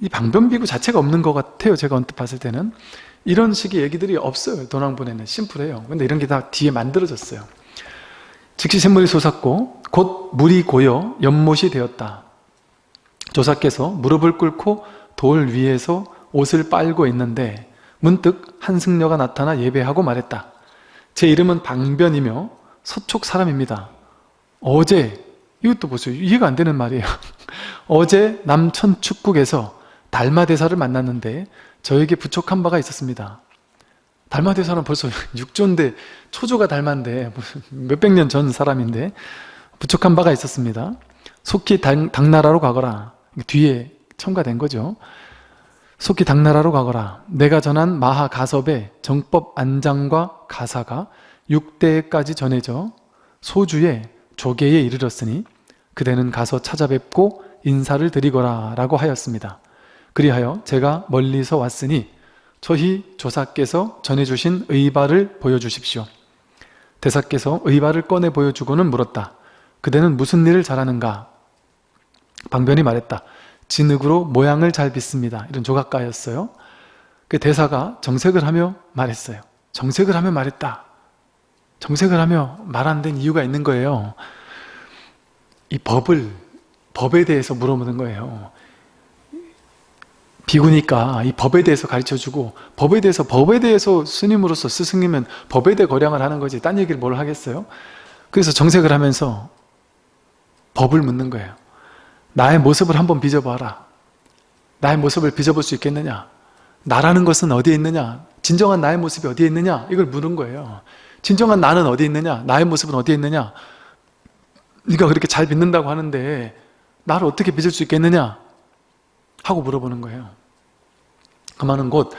이 방변비구 자체가 없는 것 같아요 제가 언뜻 봤을 때는 이런 식의 얘기들이 없어요. 도낭본에는 심플해요. 근데 이런 게 다 뒤에 만들어졌어요. 즉시 샘물이 솟았고 곧 물이 고여 연못이 되었다. 조사께서 무릎을 꿇고 돌 위에서 옷을 빨고 있는데 문득 한승려가 나타나 예배하고 말했다. 제 이름은 방변이며 서촉 사람입니다. 어제 이것도 보세요. 이해가 안 되는 말이에요. 어제 남천 축국에서 달마대사를 만났는데 저에게 부족한 바가 있었습니다. 달마대사는 벌써 6조인데 초조가 달마인데 몇백 년 전 사람인데 부족한 바가 있었습니다. 속히 당, 당나라로 가거라. 뒤에 첨가된 거죠. 속히 당나라로 가거라. 내가 전한 마하 가섭의 정법 안장과 가사가 6대까지 전해져 소주의 조계에 이르렀으니 그대는 가서 찾아뵙고 인사를 드리거라 라고 하였습니다. 그리하여 제가 멀리서 왔으니 저희 조사께서 전해주신 의발을 보여주십시오. 대사께서 의발을 꺼내 보여주고는 물었다. 그대는 무슨 일을 잘하는가? 방변이 말했다. 진흙으로 모양을 잘 빚습니다. 이런 조각가였어요. 그 대사가 정색을 하며 말했어요. 정색을 하며 말했다. 정색을 하며 말 안 된 이유가 있는 거예요. 이 법을, 법에 대해서 물어보는 거예요. 비구니까 이 법에 대해서 가르쳐주고 법에 대해서 법에 대해서 스님으로서 스승이면 법에 대해 거량을 하는 거지 딴 얘기를 뭘 하겠어요? 그래서 정색을 하면서 법을 묻는 거예요. 나의 모습을 한번 빚어봐라. 나의 모습을 빚어볼 수 있겠느냐? 나라는 것은 어디에 있느냐? 진정한 나의 모습이 어디에 있느냐? 이걸 물은 거예요. 진정한 나는 어디에 있느냐? 나의 모습은 어디에 있느냐? 네가 그렇게 잘 빚는다고 하는데 나를 어떻게 빚을 수 있겠느냐? 하고 물어보는 거예요. 그 말은 곧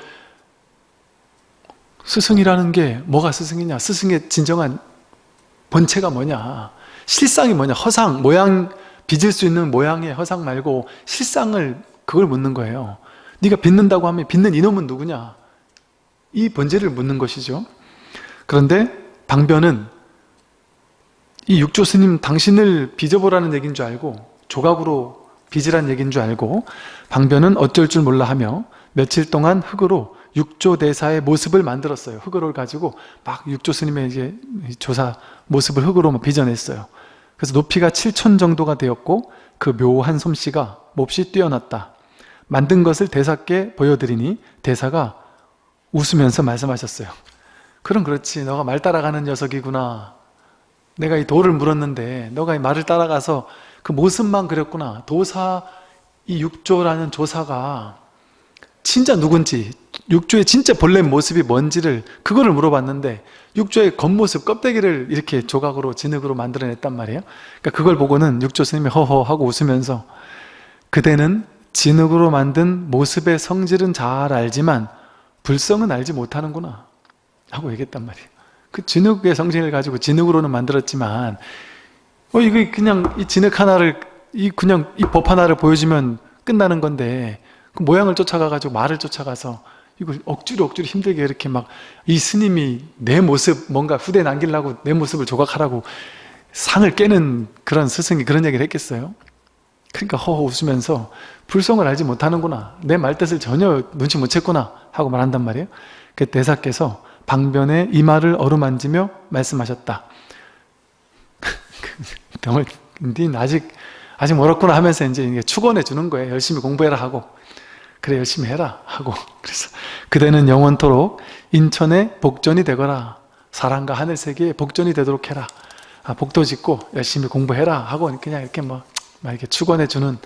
스승이라는 게 뭐가 스승이냐? 스승의 진정한 본체가 뭐냐? 실상이 뭐냐? 허상, 모양, 빚을 수 있는 모양의 허상 말고 실상을 그걸 묻는 거예요. 네가 빚는다고 하면 빚는 이놈은 누구냐? 이 본질을 묻는 것이죠. 그런데 방변은 이 육조 스님 당신을 빚어보라는 얘기인 줄 알고 조각으로 빚으란 얘기인 줄 알고 방변은 어쩔 줄 몰라 하며 며칠 동안 흙으로 육조 대사의 모습을 만들었어요. 흙으로 가지고 막 육조 스님의 이제 조사 모습을 흙으로 빚어냈어요. 그래서 높이가 7천 정도가 되었고 그 묘한 솜씨가 몹시 뛰어났다. 만든 것을 대사께 보여드리니 대사가 웃으면서 말씀하셨어요. 그럼 그렇지. 너가 말 따라가는 녀석이구나. 내가 이 돌을 물었는데 너가 이 말을 따라가서 그 모습만 그렸구나. 도사 이 육조라는 조사가 진짜 누군지 육조의 진짜 본래 모습이 뭔지를 그거를 물어봤는데 육조의 겉모습 껍데기를 이렇게 조각으로 진흙으로 만들어냈단 말이에요. 그러니까 그걸 보고는 육조 스님이 허허 하고 웃으면서 그대는 진흙으로 만든 모습의 성질은 잘 알지만 불성은 알지 못하는구나 하고 얘기했단 말이에요. 그 진흙의 성질을 가지고 진흙으로는 만들었지만 어 이거 그냥 이 진흙 하나를 이 그냥 이 법 하나를 보여주면 끝나는 건데 그 모양을 쫓아가가지고 말을 쫓아가서 이걸 억지로 억지로 힘들게 이렇게 막 이 스님이 내 모습 뭔가 후대 남기려고 내 모습을 조각하라고 상을 깨는 그런 스승이 그런 얘기를 했겠어요? 그러니까 허허 웃으면서 불성을 알지 못하는구나. 내 말뜻을 전혀 눈치 못 챘구나 하고 말한단 말이에요. 그 대사께서 방변에 이마를 어루만지며 말씀하셨다. 병을 아직 아직 멀었구나 하면서 이제 축원해 주는 거예요. 열심히 공부해라 하고 그래 열심히 해라 하고 그래서 그대는 영원토록 인천의 복전이 되거라. 사랑과 하늘 세계의 복전이 되도록 해라. 아, 복도 짓고 열심히 공부해라 하고 그냥 이렇게 뭐 이렇게 축원해 주는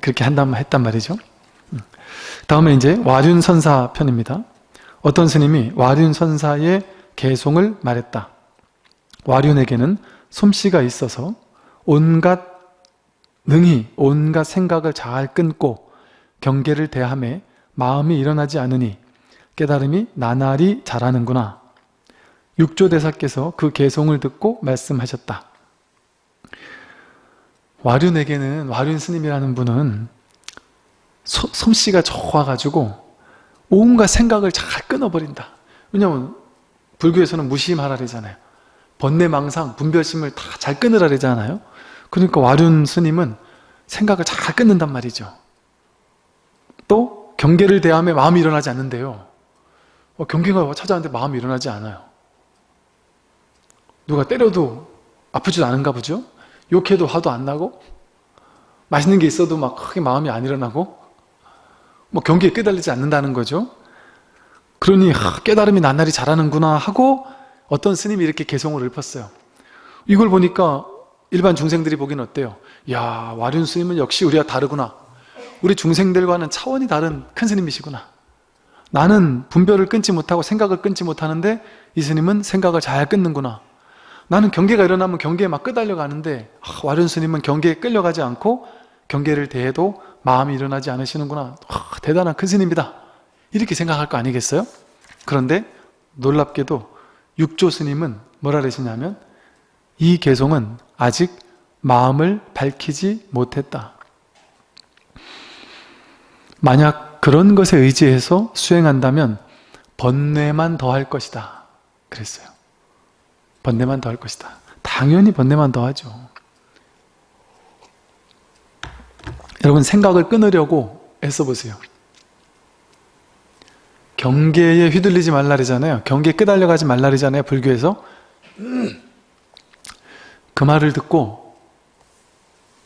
그렇게 한단 했단 말이죠. 음. 다음에 이제 와륜 선사 편입니다. 어떤 스님이 와륜 선사의 개송을 말했다. 와륜에게는 솜씨가 있어서 온갖 능히 온갖 생각을 잘 끊고 경계를 대함에 마음이 일어나지 않으니 깨달음이 나날이 자라는구나. 육조대사께서 그 개송을 듣고 말씀하셨다. 와륜에게는 와륜 스님이라는 분은 소, 솜씨가 좋아가지고 온갖 생각을 잘 끊어버린다. 왜냐하면 불교에서는 무심하라 그러잖아요. 번뇌망상, 분별심을 다 잘 끊으라 그러잖아요. 그러니까 와륜 스님은 생각을 잘 끊는단 말이죠. 또 경계를 대함에 마음이 일어나지 않는데요. 어, 경계가 찾아왔는데 마음이 일어나지 않아요. 누가 때려도 아프지도 않은가 보죠? 욕해도 화도 안 나고 맛있는 게 있어도 막 크게 마음이 안 일어나고 뭐 경계에 깨달리지 않는다는 거죠. 그러니 하, 깨달음이 나날이 자라는구나 하고 어떤 스님이 이렇게 개성을 읊었어요. 이걸 보니까 일반 중생들이 보기엔 어때요? 야 와륜 스님은 역시 우리가 다르구나. 우리 중생들과는 차원이 다른 큰 스님이시구나. 나는 분별을 끊지 못하고 생각을 끊지 못하는데 이 스님은 생각을 잘 끊는구나. 나는 경계가 일어나면 경계에 막 끄달려 가는데 아, 와륜 스님은 경계에 끌려가지 않고 경계를 대해도 마음이 일어나지 않으시는구나. 아, 대단한 큰 스님이다. 이렇게 생각할 거 아니겠어요? 그런데 놀랍게도 육조 스님은 뭐라 그러시냐면 이 개송은 아직 마음을 밝히지 못했다. 만약 그런 것에 의지해서 수행한다면 번뇌만 더할 것이다. 그랬어요. 번뇌만 더할 것이다. 당연히 번뇌만 더하죠. 여러분 생각을 끊으려고 애써보세요. 경계에 휘둘리지 말라리잖아요. 경계에 끄달려가지 말라리잖아요. 불교에서. 그 말을 듣고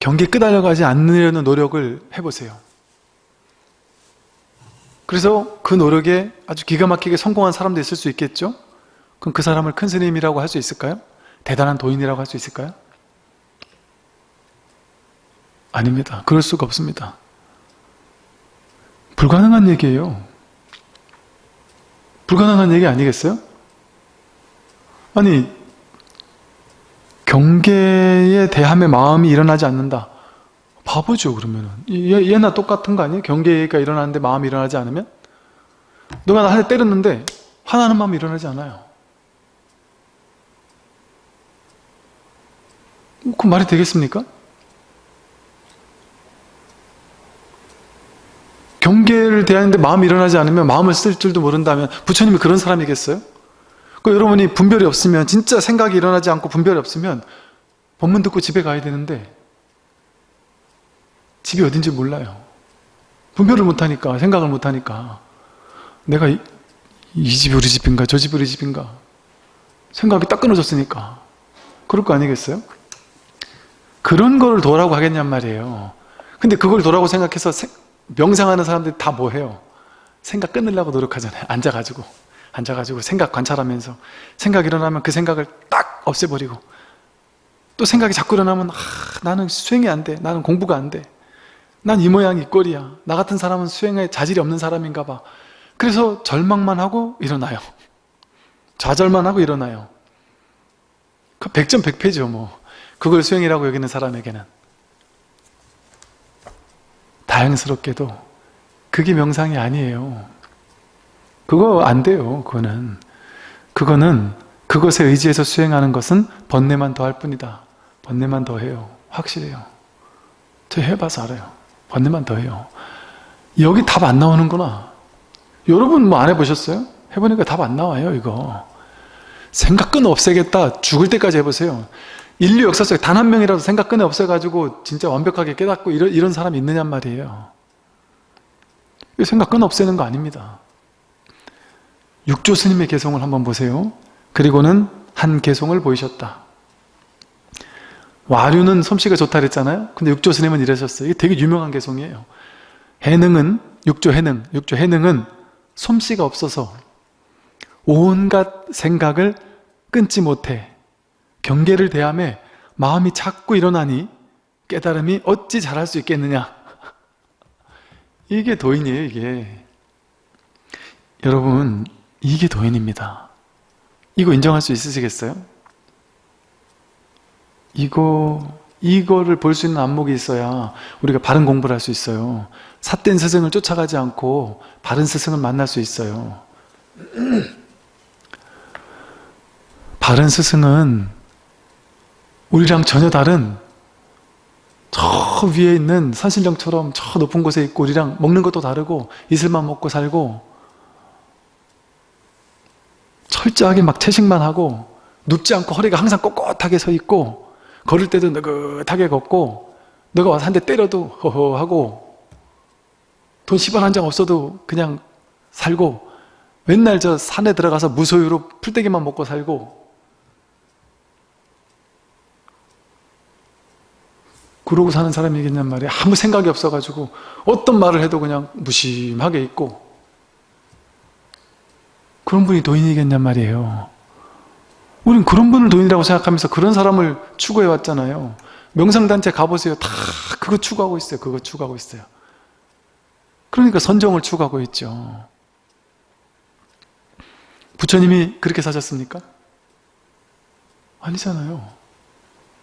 경계에 끄달려가지 않으려는 노력을 해보세요. 그래서 그 노력에 아주 기가 막히게 성공한 사람도 있을 수 있겠죠? 그럼 그 사람을 큰 스님이라고 할 수 있을까요? 대단한 도인이라고 할 수 있을까요? 아닙니다. 그럴 수가 없습니다. 불가능한 얘기예요. 불가능한 얘기 아니겠어요? 아니 경계에 대함의 마음이 일어나지 않는다. 바보죠 그러면은 얘, 얘나 똑같은 거 아니에요? 경계가 일어나는데 마음이 일어나지 않으면? 누가 나한대 때렸는데 화나는 마음이 일어나지 않아요. 그 말이 되겠습니까? 경계를 대하는데 마음이 일어나지 않으면 마음을 쓸 줄도 모른다면 부처님이 그런 사람이겠어요? 그 여러분이 분별이 없으면 진짜 생각이 일어나지 않고 분별이 없으면 법문 듣고 집에 가야 되는데 집이 어딘지 몰라요. 분별을 못하니까 생각을 못하니까 내가 이, 이 집이 우리 집인가 저 집이 우리 집인가 생각이 딱 끊어졌으니까 그럴 거 아니겠어요? 그런 거를 도라고 하겠냔 말이에요. 근데 그걸 도라고 생각해서 세, 명상하는 사람들이 다 뭐 해요? 생각 끊으려고 노력하잖아요. 앉아가지고 앉아가지고 생각 관찰하면서 생각 일어나면 그 생각을 딱 없애버리고 또 생각이 자꾸 일어나면 아, 나는 수행이 안 돼. 나는 공부가 안 돼. 난 이 모양 이 꼴이야. 나 같은 사람은 수행에 자질이 없는 사람인가 봐. 그래서 절망만 하고 일어나요. 좌절만 하고 일어나요. 그 100점 100패죠 뭐. 그걸 수행이라고 여기는 사람에게는 다행스럽게도 그게 명상이 아니에요 그거 안 돼요 그거는 그거는 그것에 의지해서 수행하는 것은 번뇌만 더할 뿐이다 번뇌만 더해요 확실해요 저 해봐서 알아요 번뇌만 더 해요 여기 답 안 나오는구나 여러분 뭐 안 해보셨어요? 해보니까 답 안 나와요 이거 생각 끊어 없애겠다 죽을 때까지 해보세요 인류 역사 속에 단 한 명이라도 생각 끈에 없어가지고 진짜 완벽하게 깨닫고 이런, 이런 사람이 있느냔 말이에요. 생각 끈 없애는 거 아닙니다. 육조 스님의 개성을 한번 보세요. 그리고는 한 개성을 보이셨다. 와류는 솜씨가 좋다 그랬잖아요. 근데 육조 스님은 이러셨어요. 이게 되게 유명한 개성이에요. 해능은, 육조 해능, 육조 해능은 솜씨가 없어서 온갖 생각을 끊지 못해 경계를 대함에 마음이 자꾸 일어나니 깨달음이 어찌 잘할 수 있겠느냐 이게 도인이에요 이게 여러분 이게 도인입니다 이거 인정할 수 있으시겠어요? 이거 이거를 볼 수 있는 안목이 있어야 우리가 바른 공부를 할 수 있어요. 삿된 스승을 쫓아가지 않고 바른 스승을 만날 수 있어요. 바른 스승은 우리랑 전혀 다른 저 위에 있는 산신령처럼 저 높은 곳에 있고 우리랑 먹는 것도 다르고 이슬만 먹고 살고 철저하게 막 채식만 하고 눕지 않고 허리가 항상 꼿꼿하게 서 있고 걸을 때도 느긋하게 걷고 너가 와서 한 대 때려도 허허 하고 돈 10원 한 장 없어도 그냥 살고 맨날 저 산에 들어가서 무소유로 풀떼기만 먹고 살고 그러고 사는 사람이겠냔 말이에요. 아무 생각이 없어가지고 어떤 말을 해도 그냥 무심하게 있고 그런 분이 도인이겠냔 말이에요. 우린 그런 분을 도인이라고 생각하면서 그런 사람을 추구해 왔잖아요. 명상단체 가보세요. 다 그거 추구하고 있어요. 그거 추구하고 있어요. 그러니까 선정을 추구하고 있죠. 부처님이 그렇게 사셨습니까? 아니잖아요.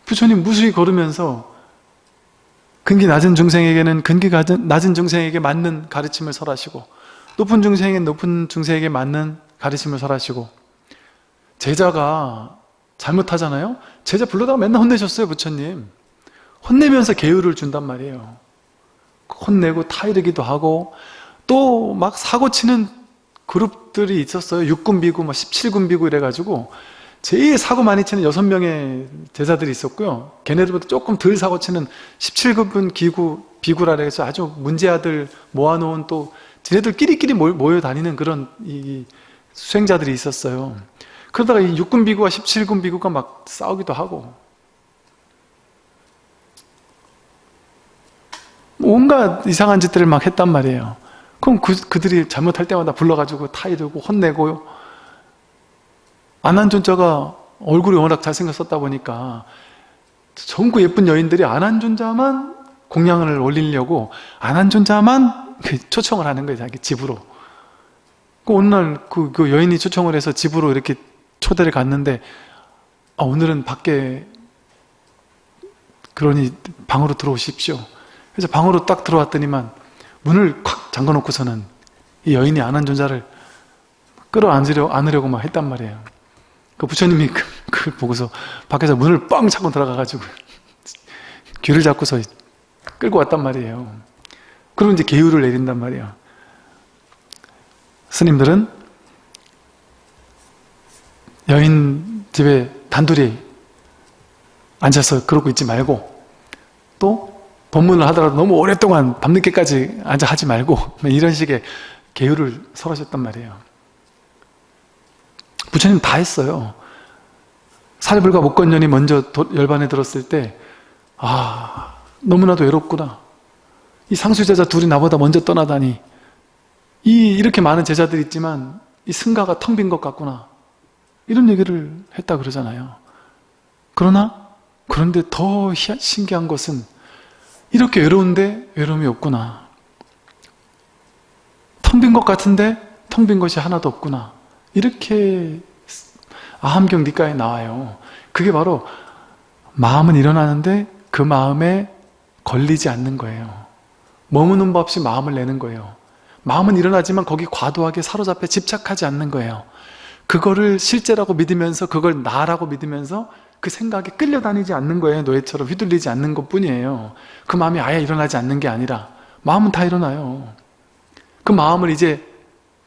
부처님 무수히 걸으면서 근기 낮은 중생에게는 근기 낮은 중생에게 맞는 가르침을 설하시고 높은 중생에게 높은 중생에게 맞는 가르침을 설하시고 제자가 잘못하잖아요 제자 불러다가 맨날 혼내셨어요 부처님 혼내면서 계율을 준단 말이에요 혼내고 타이르기도 하고 또 막 사고치는 그룹들이 있었어요 육군 비구, 17군 비구 이래가지고 제일 사고 많이 치는 6명의 제자들이 있었고요. 걔네들보다 조금 덜 사고 치는 17급 기구, 비구라 해서 아주 문제아들 모아놓은 또 쟤네들 끼리끼리 모여 다니는 그런 이 수행자들이 있었어요. 그러다가 이 6군 비구와 17군 비구가 막 싸우기도 하고 온갖 이상한 짓들을 막 했단 말이에요. 그럼 그, 그들이 잘못할 때마다 불러가지고 타이르고 혼내고요. 안한존자가 얼굴이 워낙 잘생겼었다 보니까 전국 예쁜 여인들이 안한존자만 공양을 올리려고 안한존자만 그 초청을 하는 거예요. 자기 집으로. 그 어느 날 그, 그 여인이 초청을 해서 집으로 이렇게 초대를 갔는데 아, 오늘은 밖에 그러니 방으로 들어오십시오. 그래서 방으로 딱 들어왔더니만 문을 콱 잠궈놓고서는 이 여인이 안 한 존자를 끌어안으려, 안으려고 막 했단 말이에요. 그 부처님이 그, 그걸 보고서 밖에서 문을 뻥 차고 들어가가지고 귀를 잡고서 끌고 왔단 말이에요. 그러면 이제 계율을 내린단 말이에요. 스님들은 여인 집에 단둘이 앉아서 그러고 있지 말고 또 법문을 하더라도 너무 오랫동안 밤늦게까지 앉아 하지 말고 이런 식의 계율을 설하셨단 말이에요. 부처님 다 했어요. 사리불과 목건년이 먼저 열반에 들었을 때 아, 너무나도 외롭구나. 이 상수제자 둘이 나보다 먼저 떠나다니 이 이렇게 많은 제자들이 있지만 이 승가가 텅 빈 것 같구나. 이런 얘기를 했다 그러잖아요. 그러나 그런데 더 신기한 것은 이렇게 외로운데 외로움이 없구나. 텅 빈 것 같은데 텅 빈 것이 하나도 없구나. 이렇게 아함경 니까에 나와요. 그게 바로 마음은 일어나는데 그 마음에 걸리지 않는 거예요. 머무는 법 없이 마음을 내는 거예요. 마음은 일어나지만 거기 과도하게 사로잡혀 집착하지 않는 거예요. 그거를 실제라고 믿으면서 그걸 나라고 믿으면서 그 생각에 끌려다니지 않는 거예요. 노예처럼 휘둘리지 않는 것 뿐이에요. 그 마음이 아예 일어나지 않는 게 아니라 마음은 다 일어나요. 그 마음을 이제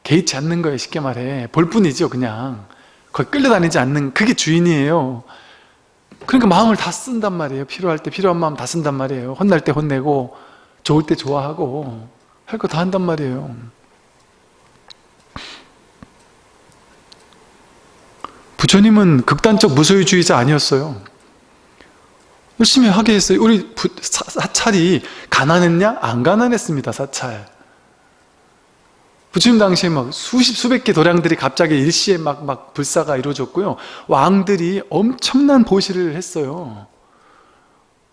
개의치 않는 거예요. 쉽게 말해. 볼 뿐이죠. 그냥. 거기 끌려다니지 않는 그게 주인이에요. 그러니까 마음을 다 쓴단 말이에요. 필요할 때 필요한 마음 다 쓴단 말이에요. 혼날 때 혼내고 좋을 때 좋아하고 할 거 다 한단 말이에요. 부처님은 극단적 무소유주의자 아니었어요. 열심히 하게 했어요. 우리 부, 사, 사찰이 가난했냐? 안 가난했습니다. 사찰. 부처님 당시에 막 수십 수백 개 도량들이 갑자기 일시에 막, 막 불사가 이루어졌고요. 왕들이 엄청난 보시를 했어요.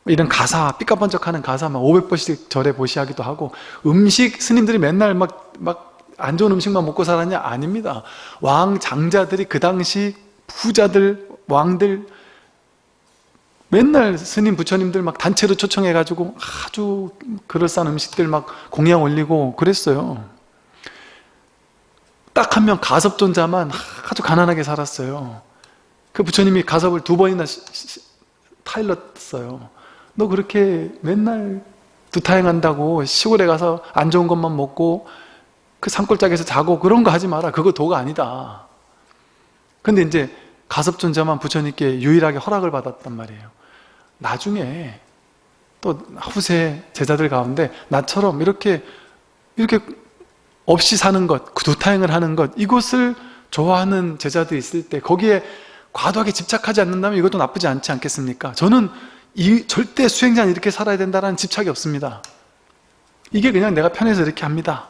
이런 가사, 삐까번쩍하는 가사 막 500번씩 절에 보시하기도 하고 음식 스님들이 맨날 막, 막 안 좋은 음식만 먹고 살았냐? 아닙니다. 왕 장자들이 그 당시 부자들, 왕들 맨날 스님 부처님들 막 단체로 초청해가지고 아주 그럴싸한 음식들 막 공양 올리고 그랬어요. 딱 한 명 가섭존자만 아주 가난하게 살았어요. 그 부처님이 가섭을 두 번이나 타일렀어요. 너 그렇게 맨날 두타행한다고 시골에 가서 안 좋은 것만 먹고 그 산골짜기에서 자고 그런 거 하지 마라. 그거 도가 아니다. 근데 이제 가섭존자만 부처님께 유일하게 허락을 받았단 말이에요. 나중에 또 후세 제자들 가운데 나처럼 이렇게 이렇게 없이 사는 것, 두타행을 하는 것 이것을 좋아하는 제자들이 있을 때 거기에 과도하게 집착하지 않는다면 이것도 나쁘지 않지 않겠습니까? 저는 이 절대 수행자는 이렇게 살아야 된다는 집착이 없습니다. 이게 그냥 내가 편해서 이렇게 합니다.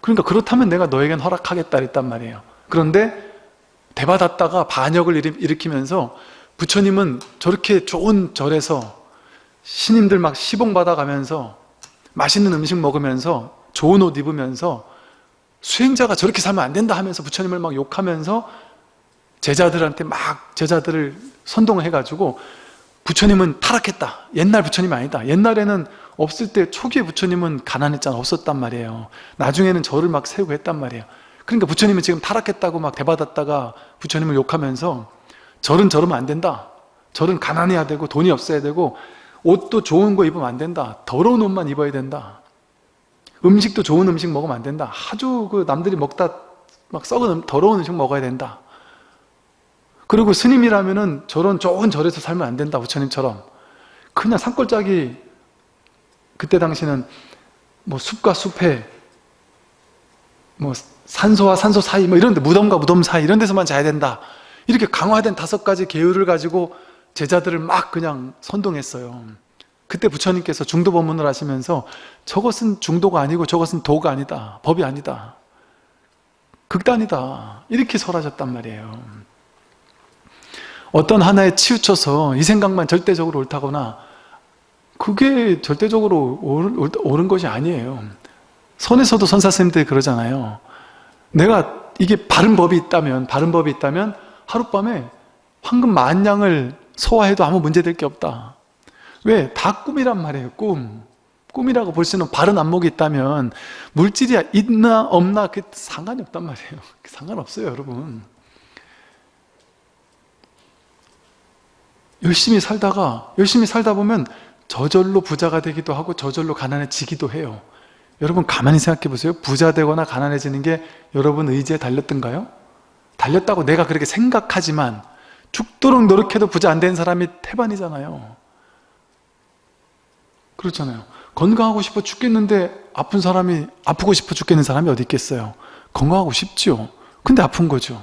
그러니까 그렇다면 내가 너에겐 허락하겠다 그랬단 말이에요. 그런데 대받았다가 반역을 일으키면서 부처님은 저렇게 좋은 절에서 신임들 막 시봉 받아가면서 맛있는 음식 먹으면서 좋은 옷 입으면서 수행자가 저렇게 살면 안 된다 하면서 부처님을 막 욕하면서 제자들한테 막 제자들을 선동을 해가지고 부처님은 타락했다. 옛날 부처님 아니다. 옛날에는 없을 때 초기에 부처님은 가난했잖아. 없었단 말이에요. 나중에는 저를 막 세우고 했단 말이에요. 그러니까 부처님은 지금 타락했다고 막 대받았다가 부처님을 욕하면서 절은 저러면 안 된다. 절은 가난해야 되고 돈이 없어야 되고 옷도 좋은 거 입으면 안 된다. 더러운 옷만 입어야 된다. 음식도 좋은 음식 먹으면 안 된다. 아주 그 남들이 먹다 막 썩은 음, 더러운 음식 먹어야 된다. 그리고 스님이라면은 저런 좋은 절에서 살면 안 된다. 부처님처럼. 그냥 산골짜기 그때 당시는 뭐 숲과 숲에 뭐 산소와 산소 사이 뭐 이런 데 무덤과 무덤 사이 이런 데서만 자야 된다 이렇게 강화된 다섯 가지 계율을 가지고 제자들을 막 그냥 선동했어요 그때 부처님께서 중도 법문을 하시면서 저것은 중도가 아니고 저것은 도가 아니다. 법이 아니다. 극단이다. 이렇게 설하셨단 말이에요. 어떤 하나에 치우쳐서 이 생각만 절대적으로 옳다거나 그게 절대적으로 옳은 것이 아니에요. 선에서도 선사스님들이 그러잖아요. 내가 이게 바른 법이 있다면 바른 법이 있다면 하룻밤에 황금 만냥을 소화해도 아무 문제될 게 없다. 왜? 다 꿈이란 말이에요. 꿈. 꿈이라고 볼 수 있는 바른 안목이 있다면 물질이 있나 없나 그 상관이 없단 말이에요. 상관없어요 여러분. 열심히 살다가 열심히 살다 보면 저절로 부자가 되기도 하고 저절로 가난해지기도 해요. 여러분 가만히 생각해 보세요. 부자 되거나 가난해지는 게 여러분 의지에 달렸던가요? 달렸다고 내가 그렇게 생각하지만 죽도록 노력해도 부자 안 된 사람이 태반이잖아요. 그렇잖아요. 건강하고 싶어 죽겠는데 아픈 사람이 아프고 싶어 죽겠는 사람이 어디 있겠어요. 건강하고 싶죠. 근데 아픈 거죠.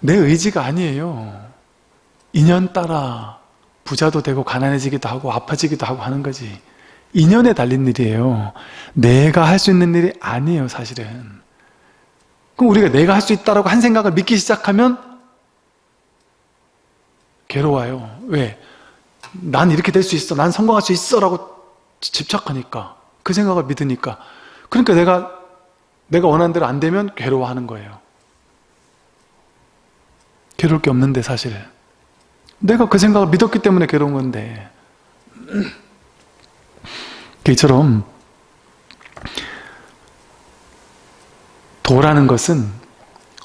내 의지가 아니에요. 인연 따라 부자도 되고 가난해지기도 하고 아파지기도 하고 하는 거지. 인연에 달린 일이에요. 내가 할 수 있는 일이 아니에요 사실은. 그럼 우리가 내가 할 수 있다라고 한 생각을 믿기 시작하면 괴로워요. 왜? 난 이렇게 될 수 있어. 난 성공할 수 있어. 라고 집착하니까. 그 생각을 믿으니까. 그러니까 내가 내가 원하는 대로 안 되면 괴로워하는 거예요. 괴로울 게 없는데 사실. 내가 그 생각을 믿었기 때문에 괴로운 건데. 이처럼 도라는 것은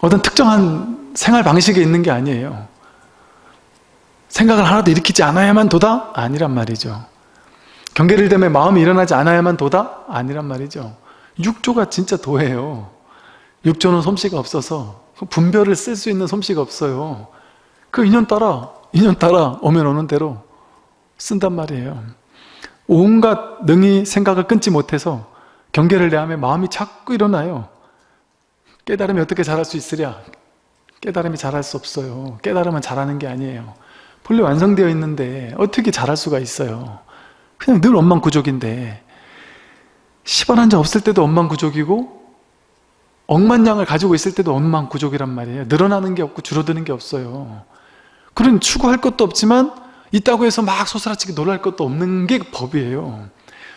어떤 특정한 생활 방식에 있는 게 아니에요. 생각을 하나도 일으키지 않아야만 도다? 아니란 말이죠. 경계를 대며 마음이 일어나지 않아야만 도다? 아니란 말이죠. 육조가 진짜 도예요. 육조는 솜씨가 없어서 분별을 쓸 수 있는 솜씨가 없어요. 그 인연 따라 인연 따라 오면 오는 대로 쓴단 말이에요. 온갖 능히 생각을 끊지 못해서 경계를 내하며 마음이 자꾸 일어나요. 깨달음이 어떻게 잘할 수 있으랴? 깨달음이 잘할 수 없어요. 깨달음은 잘하는 게 아니에요. 본래 완성되어 있는데 어떻게 잘할 수가 있어요. 그냥 늘 원망구족인데 10원 한장 없을 때도 원망구족이고 억만량을 가지고 있을 때도 원망구족이란 말이에요. 늘어나는 게 없고 줄어드는 게 없어요. 그런 추구할 것도 없지만 있다고 해서 막 소스라치게 놀랄 것도 없는 게 법이에요.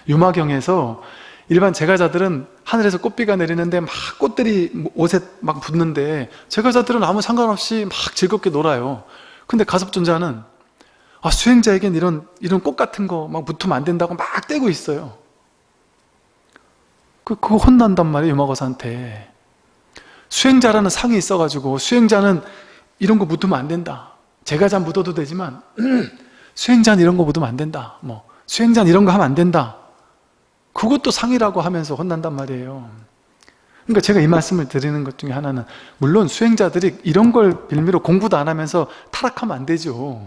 유마경에서 일반 제가자들은 하늘에서 꽃비가 내리는데 막 꽃들이 옷에 막 붙는데 제가자들은 아무 상관없이 막 즐겁게 놀아요. 근데 가섭존자는 아, 수행자에겐 이런 이런 꽃 같은 거 막 붙으면 안 된다고 막 떼고 있어요. 그, 그거 혼난단 말이에요, 유마거사한테. 수행자라는 상이 있어가지고 수행자는 이런 거 묻으면 안 된다. 제가자 묻어도 되지만 수행자는 이런 거 묻으면 안 된다. 뭐 수행자는 이런 거 하면 안 된다. 그것도 상이라고 하면서 혼난단 말이에요. 그러니까 제가 이 말씀을 드리는 것 중에 하나는 물론 수행자들이 이런 걸 빌미로 공부도 안 하면서 타락하면 안 되죠.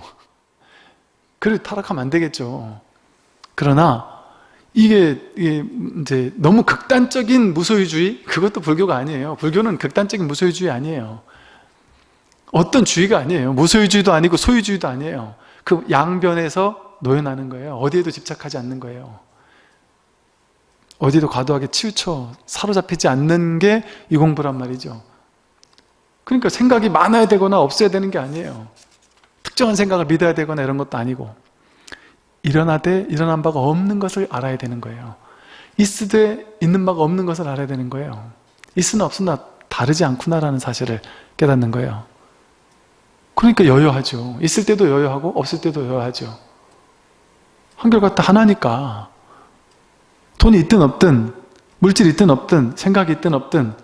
그래 타락하면 안 되겠죠. 그러나 이게, 이게 이제 너무 극단적인 무소유주의 그것도 불교가 아니에요. 불교는 극단적인 무소유주의 아니에요. 어떤 주의가 아니에요. 무소유주의도 아니고 소유주의도 아니에요. 그 양변에서 노연하는 거예요. 어디에도 집착하지 않는 거예요. 어디도 과도하게 치우쳐 사로잡히지 않는 게 이 공부란 말이죠. 그러니까 생각이 많아야 되거나 없어야 되는 게 아니에요. 특정한 생각을 믿어야 되거나 이런 것도 아니고 일어나되 일어난 바가 없는 것을 알아야 되는 거예요. 있으되 있는 바가 없는 것을 알아야 되는 거예요. 있으나 없으나 다르지 않구나라는 사실을 깨닫는 거예요. 그러니까 여여하죠. 있을 때도 여여하고 없을 때도 여여하죠. 한결같다 하나니까 돈이 있든 없든 물질이 있든 없든 생각이 있든 없든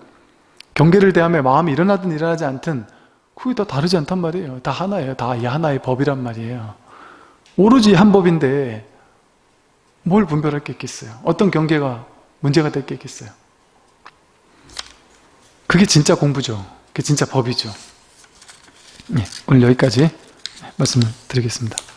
경계를 대하며 마음이 일어나든 일어나지 않든 그게 다 다르지 않단 말이에요. 다 하나예요. 다 이 하나의 법이란 말이에요. 오로지 한 법인데 뭘 분별할 게 있겠어요? 어떤 경계가 문제가 될 게 있겠어요? 그게 진짜 공부죠. 그게 진짜 법이죠. 네, 오늘 여기까지 말씀을 드리겠습니다.